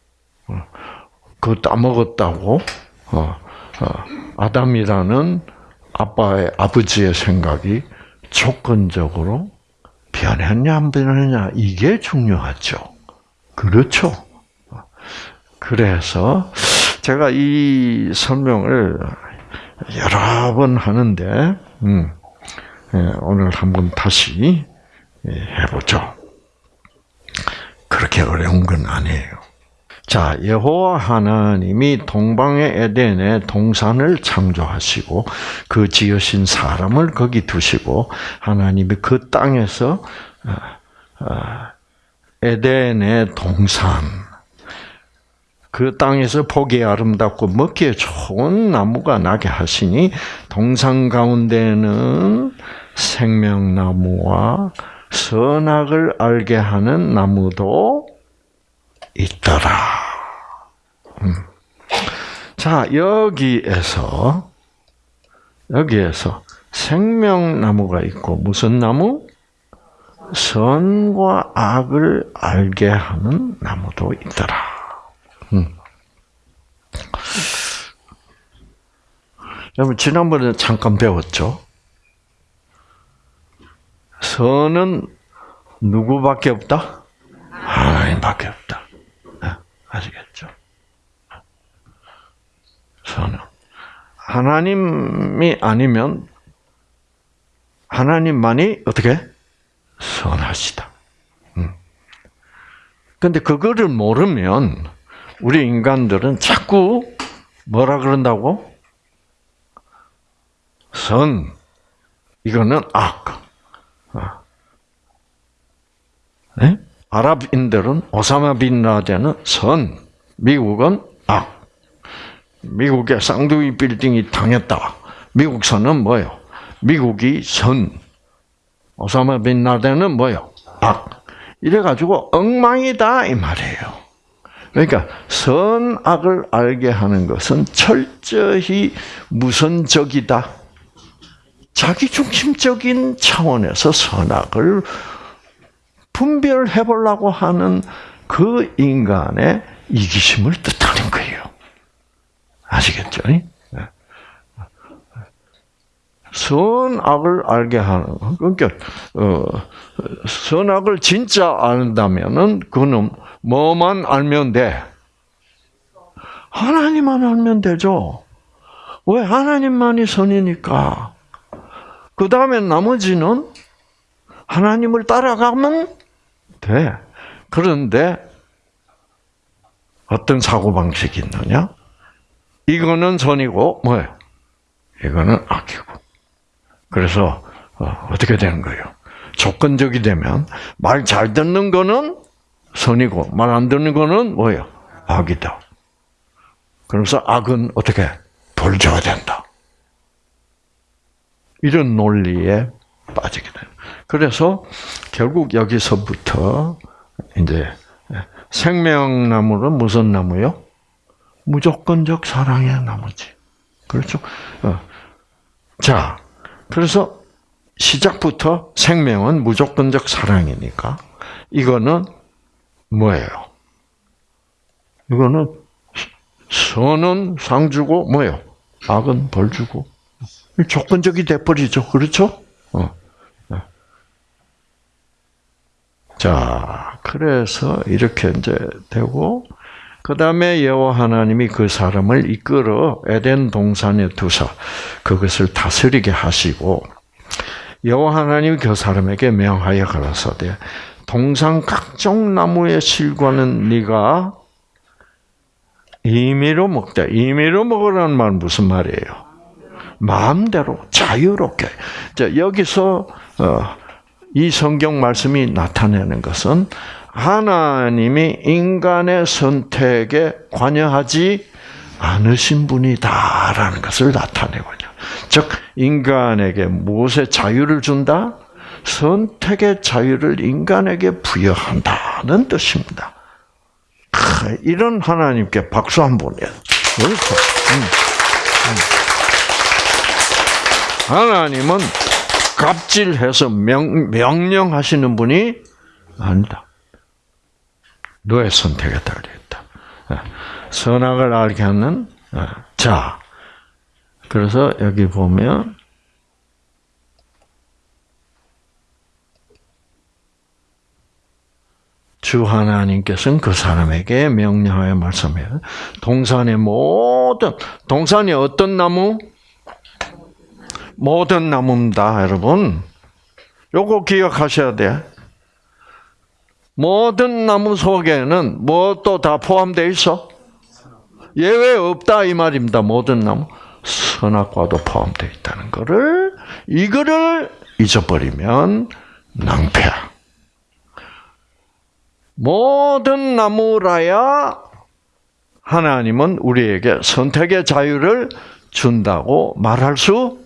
어, 그 따먹었다고 어, 어, 아담이라는 아빠의 아버지의 생각이 조건적으로 변했냐 안 변했냐 이게 중요하죠. 그렇죠. 그래서 제가 이 설명을 여러 번 하는데 음, 예, 오늘 한번 다시 예, 해보죠. 그렇게 어려운 건 아니에요. 자, 여호와 하나님이 동방의 에덴에 동산을 창조하시고 그 지으신 사람을 거기 두시고 하나님이 그 땅에서 어, 어, 에덴의 동산 그 땅에서 보기 아름답고 먹기에 좋은 나무가 나게 하시니 동산 가운데는 생명나무와 선악을 알게 하는 나무도 있더라. 음. 자, 여기에서, 여기에서 생명나무가 있고, 무슨 나무? 선과 악을 알게 하는 나무도 있더라. 음. 여러분, 지난번에 잠깐 배웠죠? 선은 누구밖에 없다? 하나님밖에 없다. 네, 아시겠죠? 선은 하나님이 아니면 하나님만이 어떻게 선하시다. 음. 근데 그거를 모르면 우리 인간들은 자꾸 뭐라 그런다고? 선 이거는 악. 네? 아랍인들은 오사마 빈 라덴은 선, 미국은 악. 미국의 쌍둥이 빌딩이 당했다. 미국 선은 뭐요? 미국이 선. 오사마 빈 라덴은 뭐요? 악. 이래가지고 엉망이다 이 말이에요. 그러니까 선악을 알게 하는 것은 철저히 무선적이다. 자기 중심적인 차원에서 선악을 분별해 보려고 하는 그 인간의 이기심을 거예요. 아시겠죠? 네. 선악을 알게 하는 그러니까 어, 선악을 진짜 안다면은 그는 뭐만 알면 돼? 하나님만 알면 되죠. 왜 하나님만이 선이니까. 그 다음에 나머지는 하나님을 따라가면 돼. 그런데 어떤 사고 방식이 있느냐? 이거는 선이고 뭐예요? 이거는 악이고. 그래서 어, 떻게 되는 거예요? 조건적이 되면 말 잘 듣는 거는 선이고 말 안 듣는 거는 뭐예요? 악이다. 그래서 악은 어떻게 벌 줘야 된다. 이런 논리에 빠지게 돼요. 그래서 결국 여기서부터 이제 생명나무는 무슨 나무요? 무조건적 사랑의 나무지. 그렇죠? 어. 자, 그래서 시작부터 생명은 무조건적 사랑이니까 이거는 뭐예요? 이거는 선은 상 주고 뭐예요? 악은 벌 주고 조건적이 돼버리죠. 그렇죠? 어. 네. 자, 그래서 이렇게 이제 되고 그 다음에 여호와 하나님이 그 사람을 이끌어 에덴 동산에 두사 그것을 다스리게 하시고 여호와 하나님이 그 사람에게 명하여 가라사대 동산 각종 나무의 실과는 네가 임의로 먹되 임의로 먹으라는 말은 무슨 말이에요? 마음대로 자유롭게. 자, 여기서 어, 이 성경 말씀이 나타내는 것은 하나님이 인간의 선택에 관여하지 않으신 분이다라는 것을 나타내거든요. 즉 인간에게 무엇의 자유를 준다? 선택의 자유를 인간에게 부여한다는 뜻입니다. 이런 하나님께 박수 한번 해요. 그렇죠. 음. 음. 하나님은 갑질해서 명, 명령하시는 분이 아니다. 너의 선택에 달려있다. 예. 선악을 알게 하는 예. 자. 그래서 여기 보면 주 하나님께서는 그 사람에게 명령하여 말씀해요. 동산의 모든 동산이 어떤 나무? 모든 나무입니다, 여러분. 요거 기억하셔야 돼. 모든 나무 속에는 뭐또다 포함되어 있어? 예외 없다 이 말입니다. 모든 나무 선악과도 포함되어 있다는 것을 이거를 잊어버리면 낭패야. 모든 나무라야 하나님은 우리에게 선택의 자유를 준다고 말할 수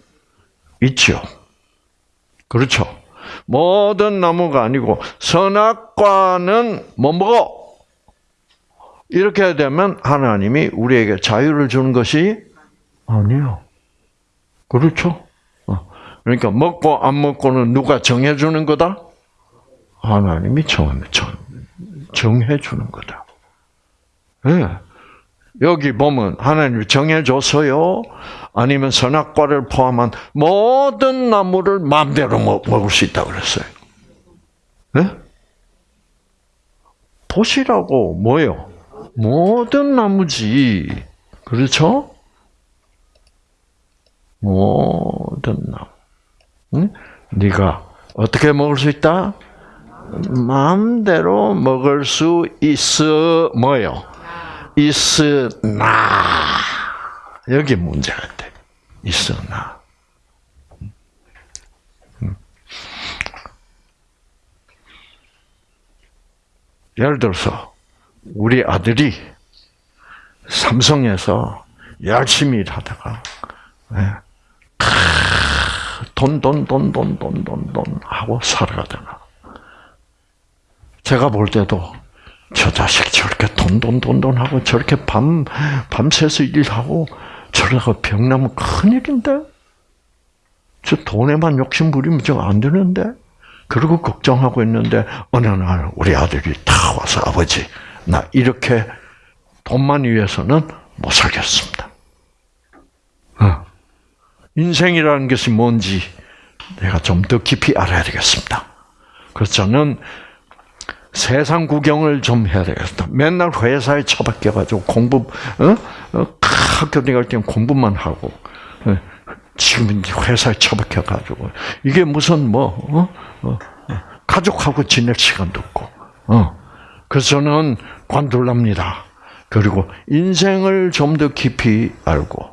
있죠. 그렇죠. 모든 나무가 아니고 선악과는 뭐 먹어? 이렇게 되면 하나님이 우리에게 자유를 주는 것이 아니요. 그렇죠. 어. 그러니까 먹고 안 먹고는 누가 정해주는 거다? 하나님이 정해주는 거다. 네. 여기 보면 하나님이 정해줬어요. 아니면 선악과를 포함한 모든 나무를 마음대로 먹을 수 있다고 그랬어요. 네? 보시라고 뭐요? 모든 나무지. 그렇죠? 모든 나무. 응? 네가 어떻게 먹을 수 있다? 마음대로 먹을 수 있어 뭐요? 있으나. 여기 문제가 돼. 있으나. 예를 들어서 우리 아들이 삼성에서 열심히 일하다가 돈 돈 돈 돈 돈 돈 돈 하고 살아가다가 제가 볼 때도 저 자식 저렇게 돈돈돈돈 하고 저렇게 밤 밤새서 일하고 저러다가 병 나면 큰일인데 저 돈에만 욕심 부리면 저 안 되는데 그러고 걱정하고 있는데 어느 날 우리 아들이 다 와서 아버지 나 이렇게 돈만 위해서는 못 살겠습니다. 어. 인생이라는 것이 뭔지 내가 좀 더 깊이 알아야 되겠습니다. 그래서 저는 세상 구경을 좀 해야 되겠다. 맨날 회사에 처박혀가지고 공부, 어? 어 학교 다닐 때는 공부만 하고, 어? 지금 회사에 처박혀가지고, 이게 무슨 뭐, 어? 어? 어? 가족하고 지낼 시간도 없고, 어. 그래서 저는 관둘랍니다. 그리고 인생을 좀 더 깊이 알고,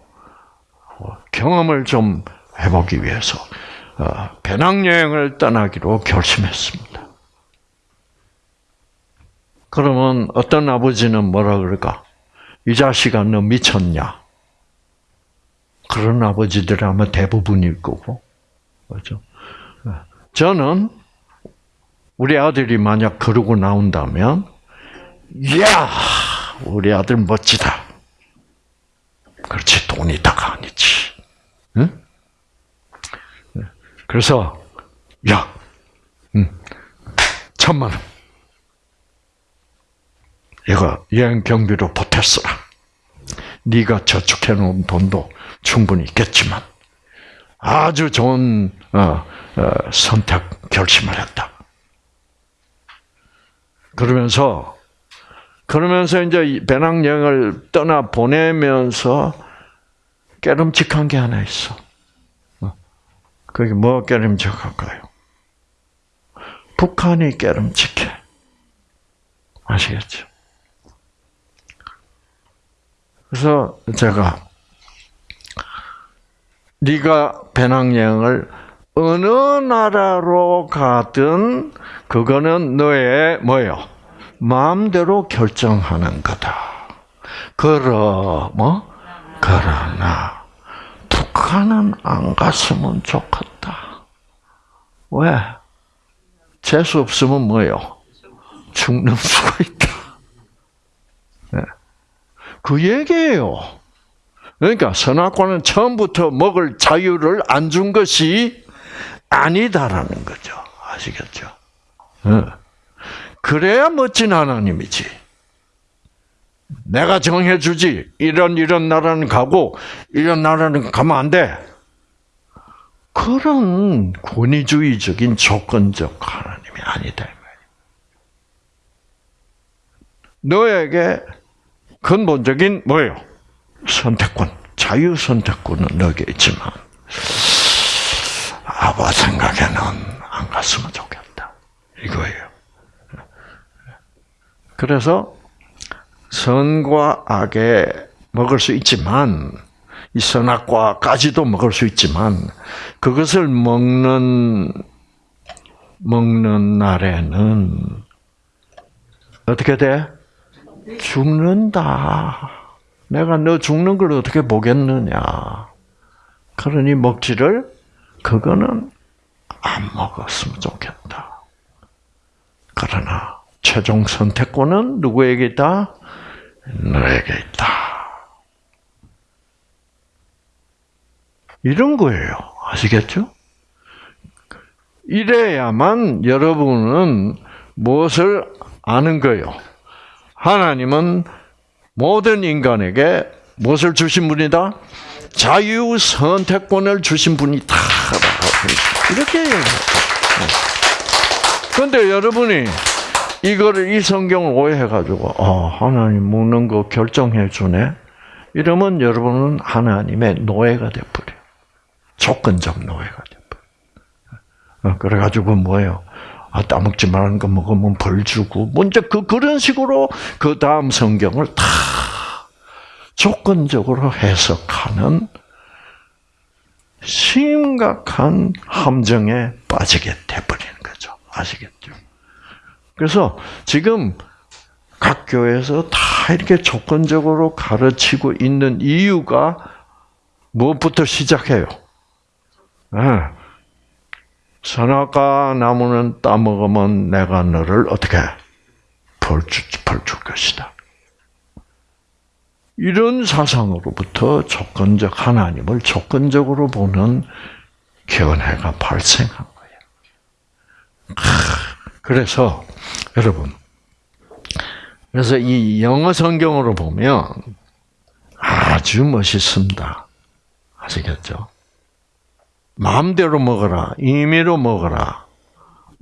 어, 경험을 좀 해보기 위해서, 배낭여행을 떠나기로 결심했습니다. 그러면 어떤 아버지는 뭐라 그럴까? 이 자식아 너 미쳤냐? 그런 아버지들 아마 대부분일 거고, 그렇죠? 저는 우리 아들이 만약 그러고 나온다면, 야, 우리 아들 멋지다. 그렇지 돈이 다가 아니지. 응? 그래서 야, 음, 천만 원. 이거 여행 경비로 보탰어라. 네가 저축해 놓은 돈도 충분히 있겠지만 아주 좋은 어, 어, 선택 결심을 했다. 그러면서 그러면서 이제 배낭여행을 떠나 보내면서 깨름직한 게 하나 있어. 어. 그게 뭐 깨름직할까요? 북한이 깨름직해. 아시겠죠? 그래서 제가 네가 배낭여행을 어느 나라로 가든 그거는 너의 뭐요? 마음대로 결정하는 거다. 그러 뭐 그러나 북한은 안 갔으면 좋겠다. 왜? 재수 없으면 뭐요? 죽는 수가 있다. 네. 그 얘기예요. 그러니까 선악과는 처음부터 먹을 자유를 안 준 것이 아니다라는 거죠. 아시겠죠? 네. 그래야 멋진 하나님이지. 내가 정해주지. 이런 이런 나라는 가고 이런 나라는 가면 안 돼. 그런 권위주의적인 조건적 하나님이 아니다. 너에게 근본적인 뭐예요? 선택권, 자유 선택권은 너에게 있지만 아빠 생각에는 안 갔으면 좋겠다. 이거예요. 그래서 선과 악에 먹을 수 있지만 이 선악과까지도 먹을 수 있지만 그것을 먹는 먹는 날에는 어떻게 돼? 죽는다. 내가 너 죽는 걸 어떻게 보겠느냐. 그러니 먹지를 그거는 안 먹었으면 좋겠다. 그러나 최종 선택권은 누구에게 있다? 너에게 있다. 이런 거예요. 아시겠죠? 이래야만 여러분은 무엇을 아는 거예요? 하나님은 모든 인간에게 무엇을 주신 분이다? 자유 선택권을 주신 분이다. 이렇게. 그런데 여러분이 이거를 이 성경을 오해해가지고 어, 하나님 먹는 거 결정해 주네. 이러면 여러분은 하나님의 노예가 돼버려. 조건적 노예가 돼버려. 어, 그래가지고 뭐예요? 아, 따먹지 말라는 거 먹으면 벌 주고, 먼저 그, 그런 식으로 그 다음 성경을 다 조건적으로 해석하는 심각한 함정에 빠지게 돼버리는 거죠. 아시겠죠? 그래서 지금 각 교회에서 다 이렇게 조건적으로 가르치고 있는 이유가 무엇부터 시작해요? 네. 선악과 나무는 따먹으면 내가 너를 어떻게 벌줄 벌줄 것이다. 이런 사상으로부터 조건적 하나님을 조건적으로 보는 견해가 발생한 거예요. 그래서 여러분, 그래서 이 영어 성경으로 보면 아주 멋있습니다. 아시겠죠? 마음대로 먹어라, 임의로 먹어라.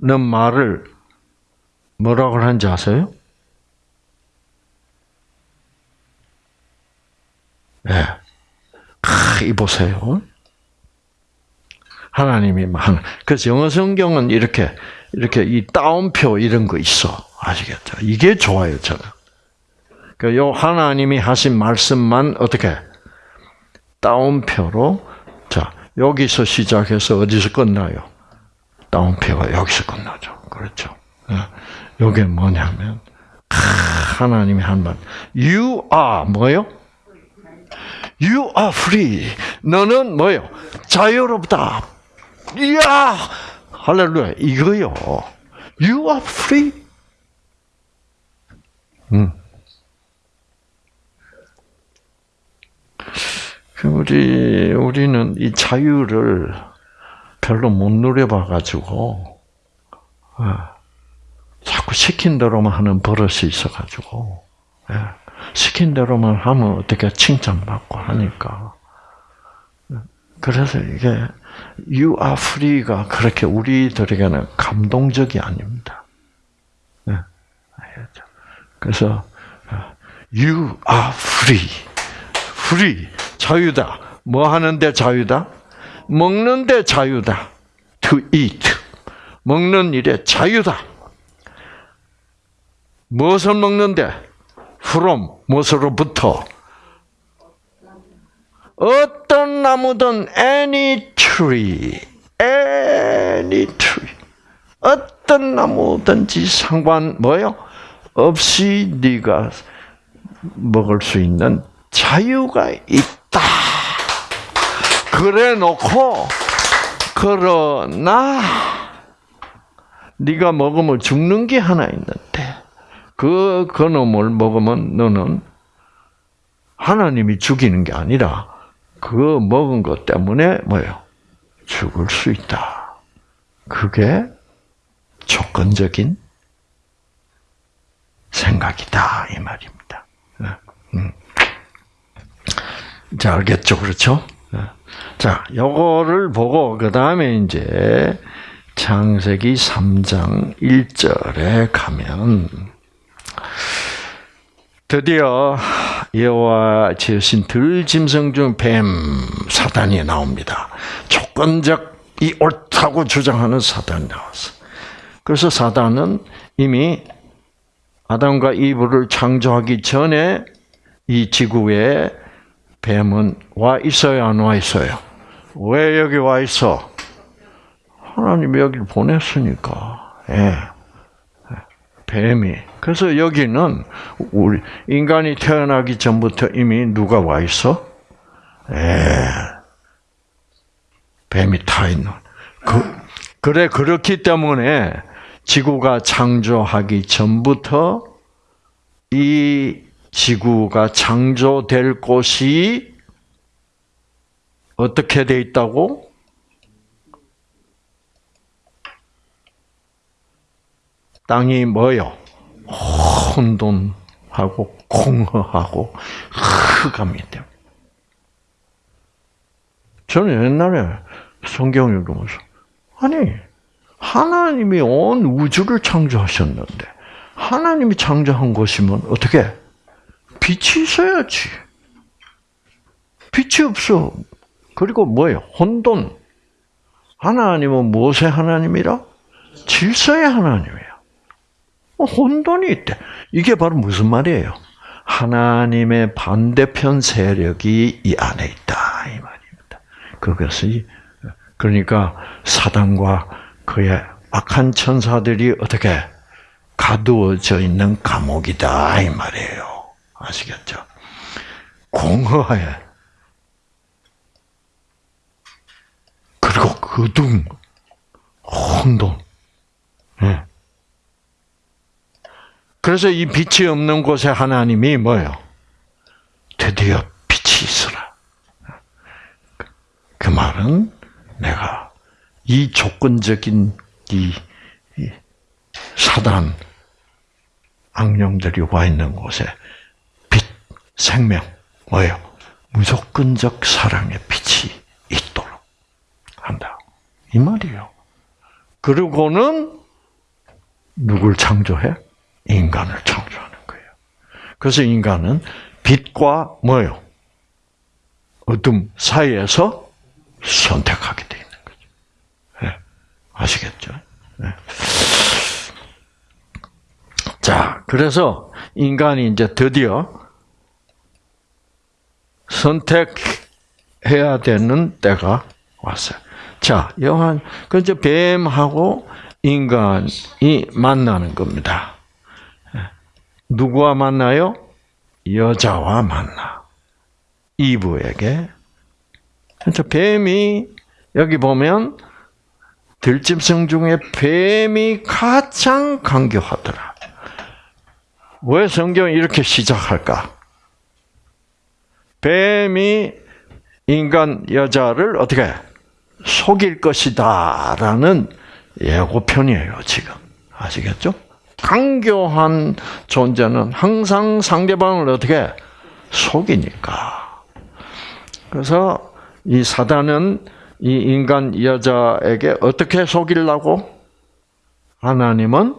는 말을 뭐라고 하는지 아세요? 예. 네. 이 보세요. 하나님이 만 그래서 영어 성경은 이렇게 이렇게 이 따옴표 이런 거 있어 아시겠죠? 이게 좋아요 저는. 그 요 하나님이 하신 말씀만 어떻게 따옴표로 자 여기서 시작해서 어디서 끝나요? 따옴표가 여기서 끝나죠. 그렇죠. 이게 예. 뭐냐면 하나님이 한 말, you are 뭐요? You are free. 너는 뭐요? 자유롭다. 이야, 할렐루야. 이거요. You are free. 음. 우리 우리는 이 자유를 별로 못 누려봐 가지고 아, 자꾸 시킨 대로만 하는 버릇이 있어 가지고 예, 시킨 대로만 하면 어떻게 칭찬받고 하니까 그래서 이게 You are free가 그렇게 우리들에게는 감동적이 아닙니다. 네. 그래서 You are free. free. 자유다. 뭐 하는데 자유다? 먹는데 자유다. To eat. 먹는 일에 자유다. 무엇을 먹는데? from 무엇으로부터? 어떤 나무든 any tree, any tree. 어떤 나무든지 상관 뭐요? 없이 네가 먹을 수 있는 자유가 있다. 그래 놓고 그러나 네가 먹으면 죽는 게 하나 있는데 그 그놈을 먹으면 너는 하나님이 죽이는 게 아니라 그 먹은 것 때문에 뭐예요? 죽을 수 있다. 그게 조건적인 생각이다 이 말입니다. 음. 자 알겠죠, 그렇죠? 자, 요거를 보고 그 다음에 이제 창세기 3장 1절에 가면 드디어 여호와 지으신 들짐승 중 뱀 사단이 나옵니다. 조건적 이 옳다고 주장하는 사단이 나왔어. 그래서 사단은 이미 아담과 이브를 창조하기 전에 이 지구에 뱀은 와 있어요, 안 와 있어요? 왜 여기 와 있어? 하나님이 여기를 보냈으니까. 예. 뱀이. 그래서 여기는 우리 인간이 태어나기 전부터 이미 누가 와 있어? 예. 뱀이 타 있는. 그, 그래 그렇기 때문에 지구가 창조하기 전부터 이 지구가 창조될 곳이 어떻게 돼 있다고? 땅이 뭐요? 혼돈하고 공허하고 흑암이 돼. 저는 옛날에 성경 읽으면서 아니 하나님이 온 우주를 창조하셨는데 하나님이 창조한 것이면 어떻게 빛이 있어야지. 빛이 없어. 그리고 뭐예요? 혼돈. 하나님은 무엇의 하나님이라? 질서의 하나님이에요. 혼돈이 있대. 이게 바로 무슨 말이에요? 하나님의 반대편 세력이 이 안에 있다 이 말입니다. 그것이 그러니까 사단과 그의 악한 천사들이 어떻게 가두어져 있는 감옥이다 이 말이에요. 아시겠죠? 공허해. 그리고 그둥 혼돈. 네. 그래서 이 빛이 없는 곳에 하나님이 뭐예요? 드디어 빛이 있어라. 그 말은 내가 이 조건적인 이 사단 악령들이 와 있는 곳에 빛, 생명, 뭐예요? 무조건적 사랑의 빛이 있도록 한다. 이 말이에요. 그리고는 누굴 창조해? 인간을 창조하는 거예요. 그래서 인간은 빛과 뭐요? 어둠 사이에서 선택하게 돼 있는 거죠. 네. 아시겠죠? 네. 자, 그래서 인간이 이제 드디어 선택해야 되는 때가 왔어요. 자, 요한, 그 이제 뱀하고 인간이 만나는 겁니다. 누구와 만나요? 여자와 만나. 이브에게. 그래서 뱀이 여기 보면 들짐승 중에 뱀이 가장 강교하더라. 왜 성경이 이렇게 시작할까? 뱀이 인간 여자를 어떻게 속일 것이다라는 예고편이에요, 지금. 아시겠죠? 강교한 존재는 항상 상대방을 어떻게 속이니까. 그래서 이 사단은 이 인간 여자에게 어떻게 속이려고? 하나님은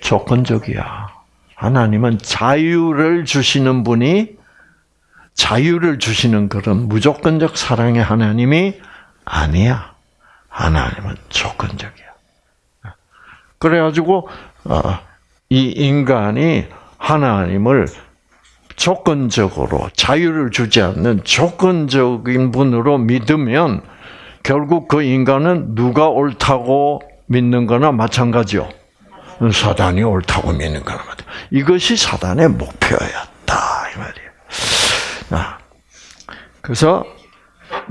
조건적이야. 하나님은 자유를 주시는 분이 자유를 주시는 그런 무조건적 사랑의 하나님이 아니야. 하나님은 조건적이야. 그래가지고 어, 이 인간이 하나님을 조건적으로 자유를 주지 않는 조건적인 분으로 믿으면 결국 그 인간은 누가 옳다고 믿는 거나 마찬가지요. 사단이 옳다고 믿는 거나 마찬가지. 이것이 사단의 목표였다 이 말이에요. 아, 그래서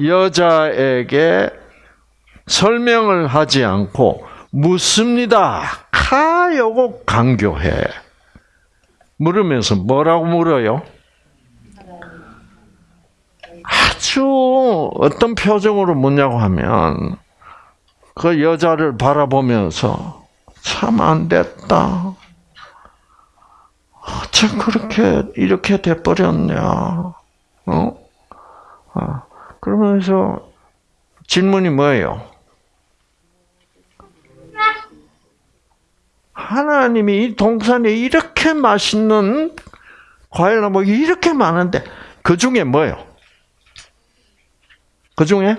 여자에게 설명을 하지 않고 묻습니다. 카 요거 강교해. 물으면서 뭐라고 물어요? 아주 어떤 표정으로 묻냐고 하면 그 여자를 바라보면서 참 안 됐다. 어쩜 그렇게 이렇게 돼 버렸냐? 어? 아, 그러면서 질문이 뭐예요? 하나님이 이 동산에 이렇게 맛있는 과일 나무 이렇게 많은데 그 중에 뭐예요? 그 중에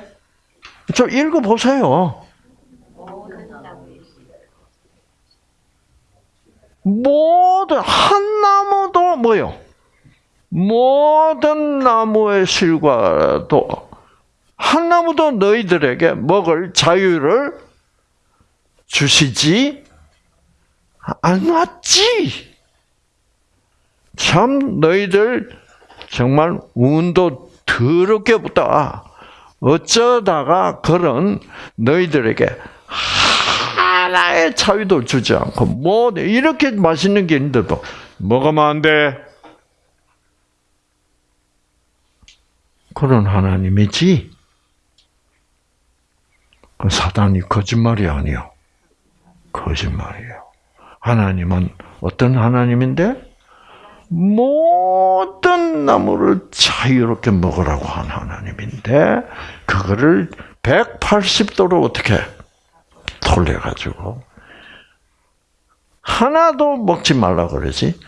좀 읽어 보세요. 모든 한 나무도 뭐요? 모든 나무의 실과도 한 나무도 너희들에게 먹을 자유를 주시지 않았지. 참 너희들 정말 운도 더럽게 붙다. 어쩌다가 그런 너희들에게 하나의 자유도 주지 않고 뭐 이렇게 맛있는 게 있는데도 먹으면 안 돼. 그런 하나님이지. 그 사단이 거짓말이 아니요. 거짓말이에요. 하나님은 어떤 하나님인데? 모든 나무를 자유롭게 먹으라고 한 하나님인데, 그거를 180도로 어떻게 돌려가지고, 하나도 먹지 말라 그러지?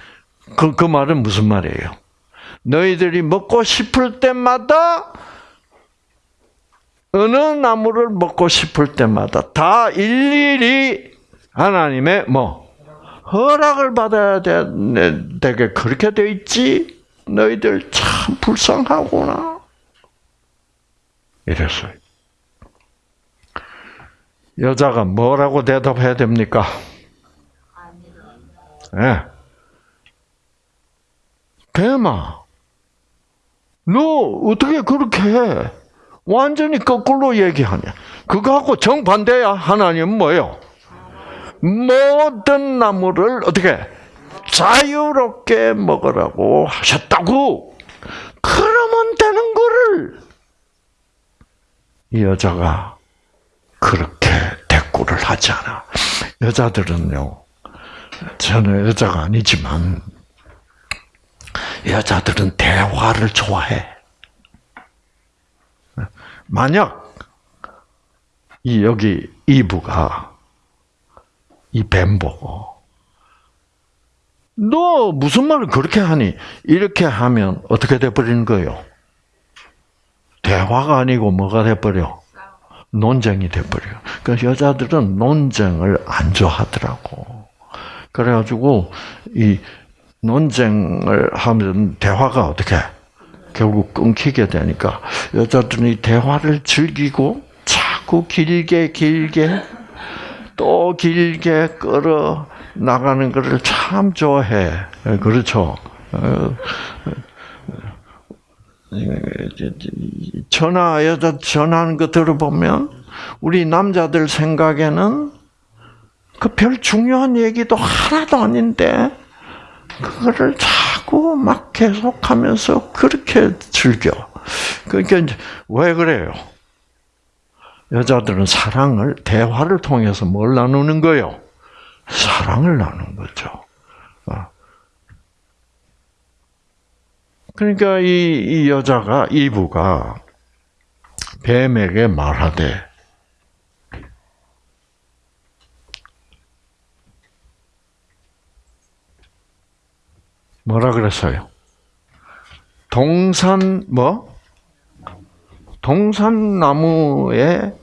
그, 그 말은 무슨 말이에요? 너희들이 먹고 싶을 때마다 어느 나무를 먹고 싶을 때마다 다 일일이 하나님의 뭐 허락을 받아야 되게 그렇게 돼 있지. 너희들 참 불쌍하구나. 이랬어요. 여자가 뭐라고 대답해야 됩니까? 예. 네. 대마, 너 어떻게 그렇게 해? 완전히 거꾸로 얘기하냐? 그거하고 정반대야. 하나님은 뭐예요? 모든 나무를 어떻게 자유롭게 먹으라고 하셨다고. 그러면 되는 거를 이 여자가 그렇게 대꾸를 하잖아. 여자들은요. 저는 여자가 아니지만 여자들은 대화를 좋아해. 만약 이 여기 이부가 이 뱀 보고 너 무슨 말을 그렇게 하니? 이렇게 하면 어떻게 돼버리는 거예요? 대화가 아니고 뭐가 돼버려? 논쟁이 돼버려. 그래서 여자들은 논쟁을 안 좋아하더라고. 그래가지고 이 논쟁을 하면 대화가 어떻게 결국 끊기게 되니까 여자들이 대화를 즐기고 자꾸 길게 길게 또 길게 끌어 나가는 것을 참 좋아해. 그렇죠. 전화 여자 전화하는 거 들어보면 우리 남자들 생각에는 그 별 중요한 얘기도 하나도 아닌데 그거를 자꾸 막 계속하면서 그렇게 즐겨. 그러니까 왜 그래요? 여자들은 사랑을 대화를 통해서 뭘 나누는 거요? 사랑을 나누는 거죠. 어. 그러니까 이, 이 여자가 이부가 뱀에게 말하되 뭐라 그랬어요? 동산 뭐? 동산나무의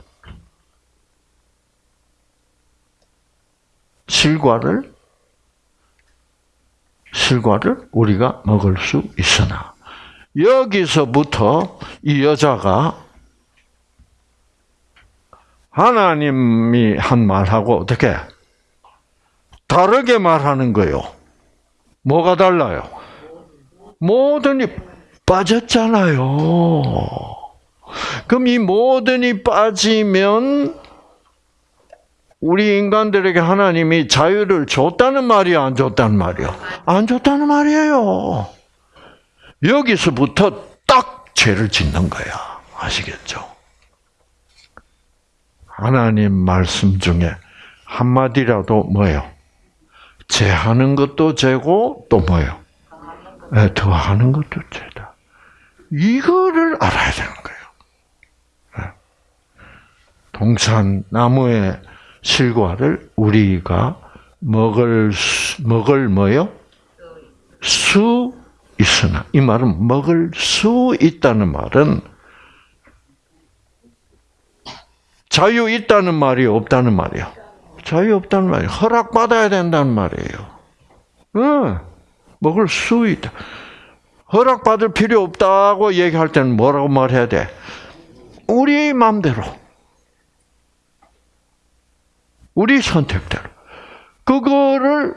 실과를 실과를 우리가 먹을 수 있으나 여기서부터 이 여자가 하나님이 한 말하고 어떻게 다르게 말하는 거요. 뭐가 달라요? 모든이 빠졌잖아요. 그럼 이 모든이 빠지면 우리 인간들에게 하나님이 자유를 줬다는 말이야, 안 줬다는 말이야? 안 줬다는 말이에요. 여기서부터 딱 죄를 짓는 거야. 아시겠죠? 하나님 말씀 중에 한마디라도 뭐예요? 죄하는 것도 죄고 또 뭐예요? 네, 더하는 것도 죄다. 이거를 알아야 되는 거예요. 네. 동산 나무의 실과를 우리가 먹을 수, 먹을 뭐요? 수 있으나 이 말은 먹을 수 있다는 말은 자유 있다는 말이 없다는 말이야. 자유 없다는 말이야. 허락 받아야 된다는 말이에요. 응. 먹을 수 있다. 허락 받을 필요 없다고 얘기할 때는 뭐라고 말해야 돼? 우리 마음대로. 우리 선택대로. 그거를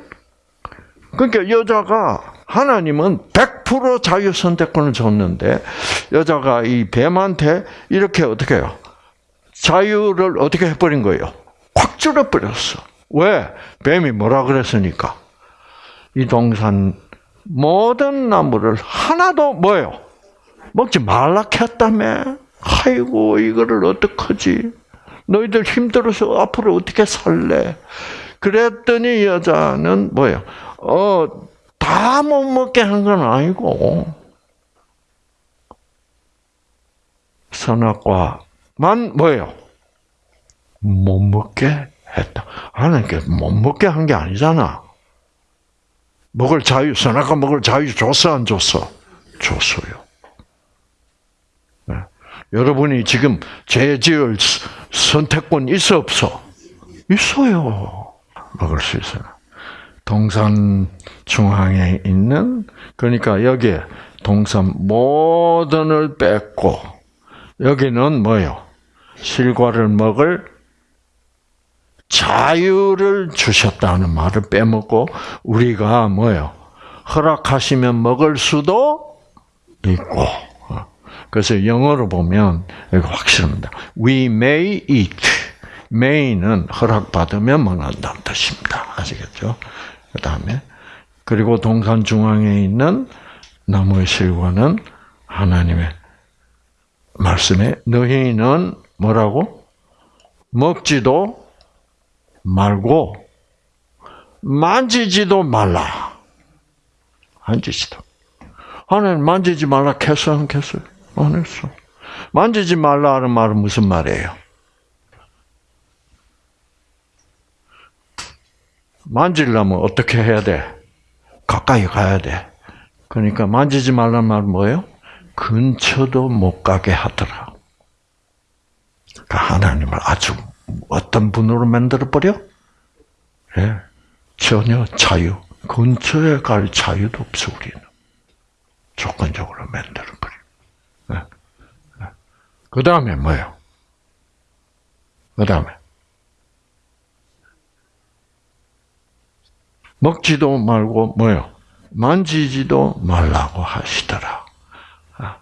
그러니까 여자가 하나님은 100% 자유 선택권을 줬는데 여자가 이 뱀한테 이렇게 어떻게 해요? 자유를 어떻게 해버린 거예요? 확 줄여버렸어. 왜? 뱀이 뭐라 그랬으니까. 이 동산 모든 나무를 하나도 뭐예요? 먹지 말라 했다며. 아이고 이거를 어떡하지? 너희들 힘들어서 앞으로 어떻게 살래? 그랬더니 여자는 뭐예요? 어, 다 못 먹게 한 건 아니고 선악과만 뭐예요? 못 먹게 했다. 하나님께 못 먹게 한 게 아니잖아. 먹을 자유, 선악과 먹을 자유 줬어, 안 줬어? 줬어요. 네. 여러분이 지금 죄 지을 선택권 있어, 없어? 있어요. 먹을 수 있어요. 동산 중앙에 있는, 그러니까 여기에 동산 모든을 뺐고, 여기는 뭐요? 실과를 먹을 자유를 주셨다는 말을 빼먹고 우리가 뭐요? 허락하시면 먹을 수도 있고. 그래서 영어로 보면 확실합니다. We may eat. may는 허락받으면 먹는다는 뜻입니다. 아시겠죠? 그 다음에 그리고 동산 중앙에 있는 나무의 실과는 하나님의 말씀에 너희는 뭐라고 먹지도 말고 만지지도 말라. 만지지도. 하나님 만지지 말라 했어 안 했어요? 안 했어. 만지지 말라는 말은 무슨 말이에요? 만지려면 어떻게 해야 돼? 가까이 가야 돼. 그러니까 만지지 말라는 말은 뭐예요? 근처도 못 가게 하더라. 그러니까 하나님을 아주 어떤 분으로 만들어 버려? 예, 전혀 자유, 근처에 갈 자유도 없어 우리는 조건적으로 만들어 버려. 예. 예. 그 다음에 뭐예요? 그 다음에 먹지도 말고 뭐요? 만지지도 말라고 하시더라. 아.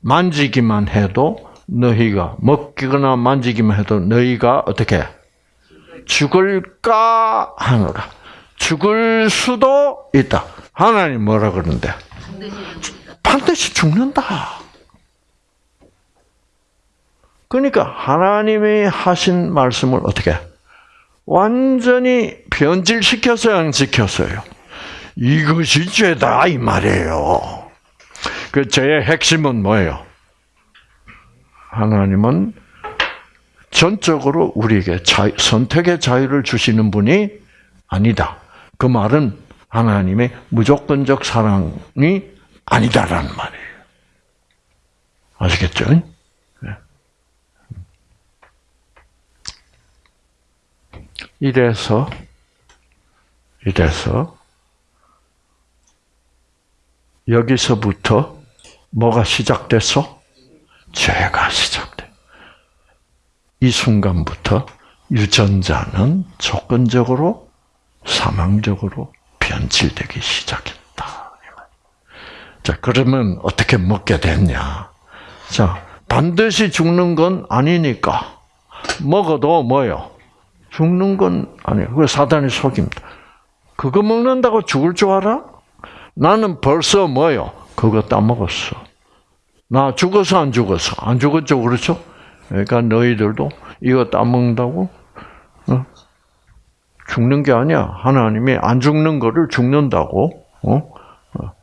만지기만 해도 너희가 먹기거나 만지기만 해도 너희가 어떻게 죽을까 하노라. 죽을 수도 있다. 하나님 뭐라 그러는데? 반드시 죽는다. 그러니까 하나님이 하신 말씀을 어떻게 완전히 변질시켜서 안 지켰어요. 이것이 죄다 이 말이에요. 그 죄의 핵심은 뭐예요? 하나님은 전적으로 우리에게 자유, 선택의 자유를 주시는 분이 아니다. 그 말은 하나님의 무조건적 사랑이 아니다라는 말이에요. 아시겠죠? 네. 이래서 이래서 여기서부터 뭐가 시작됐어? 죄가 시작돼. 이 순간부터 유전자는 조건적으로 사망적으로 변질되기 시작했다. 자, 그러면 어떻게 먹게 됐냐? 자, 반드시 죽는 건 아니니까 먹어도 뭐요? 죽는 건 아니에요. 그 사단이 속입니다. 그거 먹는다고 죽을 줄 알아? 나는 벌써 뭐요? 그거 따먹었어. 나 죽어서 안 죽었어? 안 죽었죠, 그렇죠? 그러니까 너희들도 이거 따먹는다고 어? 죽는 게 아니야. 하나님이 안 죽는 거를 죽는다고 어? 어?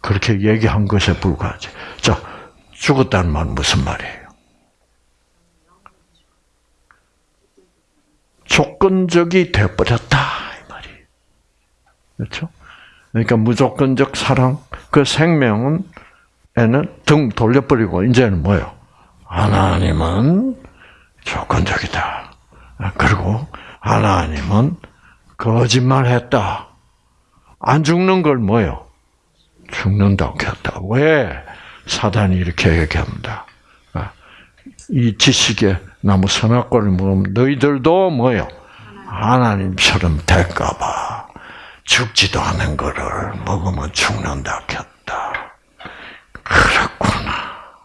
그렇게 얘기한 것에 불과하지. 자, 죽었다는 말은 무슨 말이에요? 조건적이 되어버렸다 이 말이에요. 그렇죠? 그러니까 무조건적 사랑, 그 생명은 에는 등 돌려버리고 이제는 뭐요? 하나님은 조건적이다. 그리고 하나님은 거짓말했다. 안 죽는 걸 뭐요? 죽는다고 했다. 왜? 사단이 이렇게 얘기합니다. 이 지식의 나무 선악과를 먹으면 너희들도 뭐요? 하나님처럼 될까봐 죽지도 않은 거를 먹으면 죽는다 했다. 그렇구나.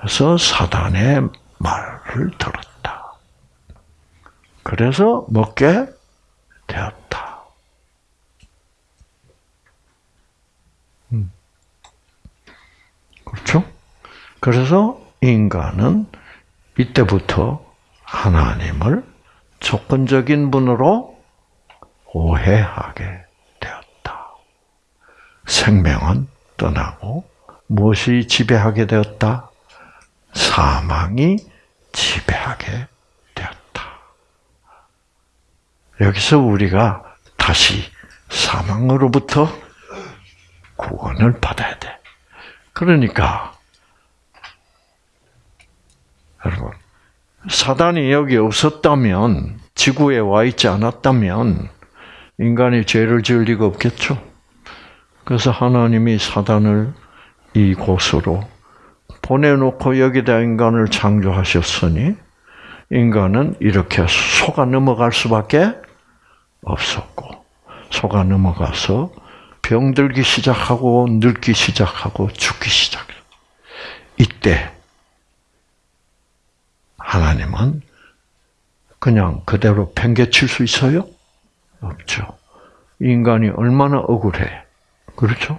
그래서 사단의 말을 들었다. 그래서 먹게 되었다. 음. 그렇죠? 그래서 인간은 이때부터 하나님을 조건적인 분으로 오해하게 되었다. 생명은 떠나고 무엇이 지배하게 되었다? 사망이 지배하게 되었다. 여기서 우리가 다시 사망으로부터 구원을 받아야 돼. 그러니까 여러분 사단이 여기 없었다면 지구에 와 있지 않았다면 인간이 죄를 지을 리가 없겠죠. 그래서 하나님이 사단을 이곳으로 보내놓고 여기다 인간을 창조하셨으니 인간은 이렇게 속아 넘어갈 수밖에 없었고 속아 넘어가서 병들기 시작하고 늙기 시작하고 죽기 시작. 이때 하나님은 그냥 그대로 팽개칠 수 있어요? 없죠. 인간이 얼마나 억울해. 그렇죠?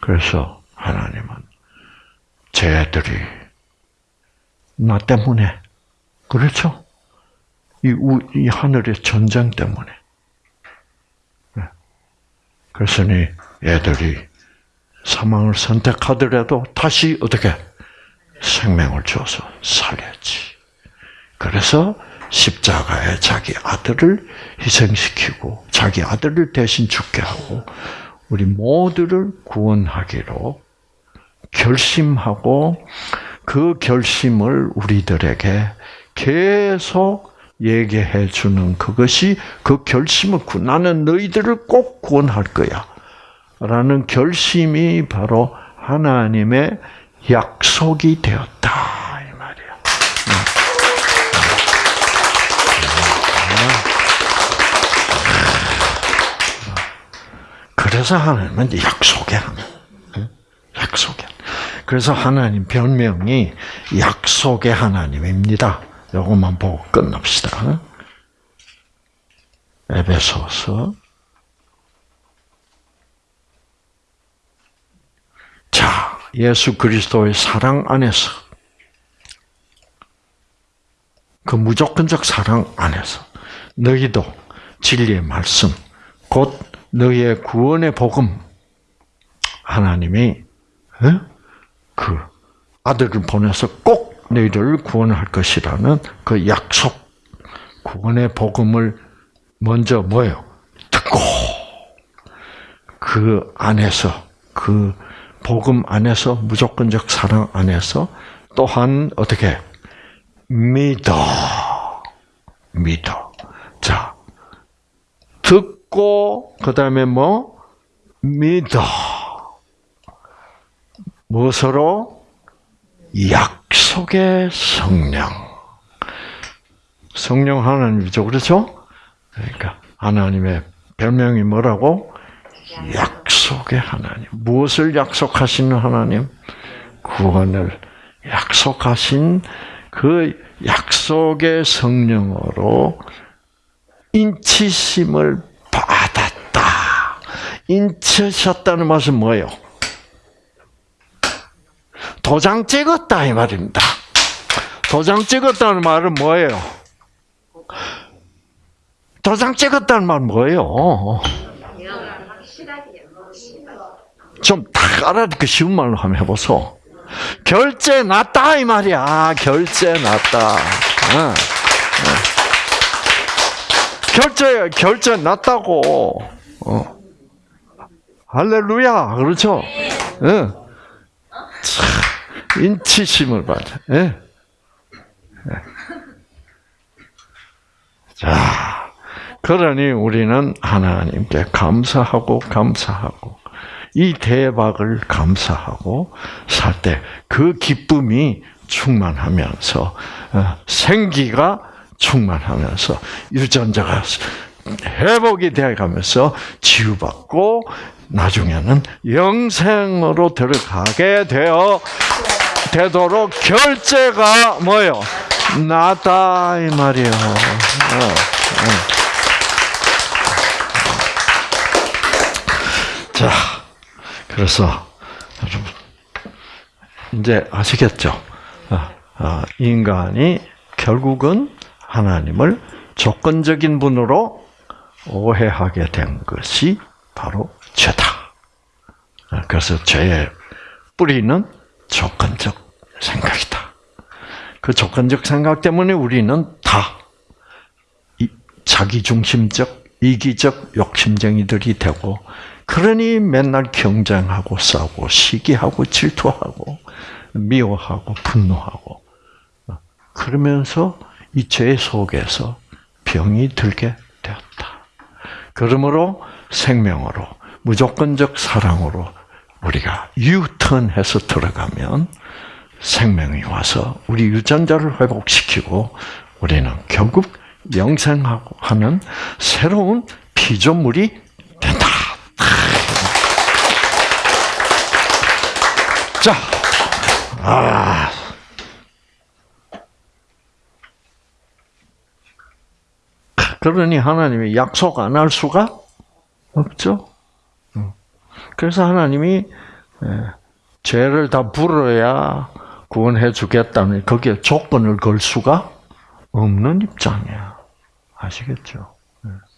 그래서 하나님은 쟤들이 나 때문에 그렇죠? 이, 우, 이 하늘의 전쟁 때문에 네. 그래서니 애들이 사망을 선택하더라도 다시 어떻게 생명을 줘서 살렸지. 그래서 십자가에 자기 아들을 희생시키고 자기 아들을 대신 죽게 하고 우리 모두를 구원하기로 결심하고 그 결심을 우리들에게 계속 얘기해 주는 그것이 그 결심을 나는 너희들을 꼭 구원할 거야. 라는 결심이 바로 하나님의 약속이 되었다. 이 말이야. 그래서 하나님은 약속의 하나님. 약속의 그래서 하나님 별명이 약속의 하나님입니다. 이것만 보고 끝납시다. 에베소서 자, 예수 그리스도의 사랑 안에서 그 무조건적 사랑 안에서 너희도 진리의 말씀 곧 너희의 구원의 복음 하나님이 그 아들을 보내서 꼭 너희를 구원할 것이라는 그 약속 구원의 복음을 먼저 뭐요? 듣고 그 안에서 그 복음 안에서 무조건적 사랑 안에서 또한 어떻게? 믿어. 믿어. 자 듣고 그 다음에 뭐? 믿어 무엇으로 약속의 성령 성령 하나님이죠 그렇죠 그러니까 하나님의 별명이 뭐라고 약속의 하나님. 무엇을 약속하시는 하나님? 구원을 약속하신 그 약속의 성령으로 인치심을 받았다. 인치셨다는 말은 뭐예요? 도장 찍었다 이 말입니다. 도장 찍었다는 말은 뭐예요? 도장 찍었다는 말은 뭐예요? 좀딱 알아듣기 쉬운 말로 한번 해보소. 결제 났다 이 말이야. 결제 났다. 결제 결제 났다고. 어. 할렐루야. 그렇죠? 응. 참, 인치심을 받아. 예. 자, 그러니 우리는 하나님께 감사하고 감사하고 이 대박을 감사하고 살 때 그 기쁨이 충만하면서 어, 생기가 충만하면서 유전자가 회복이 되어가면서 치유받고 나중에는 영생으로 들어가게 되어 되도록 결제가 뭐요? 나다 이 말이요. 어, 어. 자, 그래서 여러분 이제 아시겠죠? 인간이 결국은 하나님을 조건적인 분으로 오해하게 된 것이 바로 죄다. 그래서 죄의 뿌리는 조건적 생각이다. 그 조건적 생각 때문에 우리는 다 자기중심적, 이기적 욕심쟁이들이 되고 그러니 맨날 경쟁하고 싸우고 시기하고 질투하고 미워하고 분노하고 그러면서 이 죄 속에서 병이 들게 되었다. 그러므로 생명으로 무조건적 사랑으로 우리가 유턴해서 들어가면 생명이 와서 우리 유전자를 회복시키고 우리는 결국 영생하고 하는 새로운 피조물이 된다. 자, 아. 그러니 하나님이 약속 안 할 수가 없죠. 그래서 하나님이 죄를 다 불어야 구원해 주겠다는 거기에 조건을 걸 수가 없는 입장이야. 아시겠죠?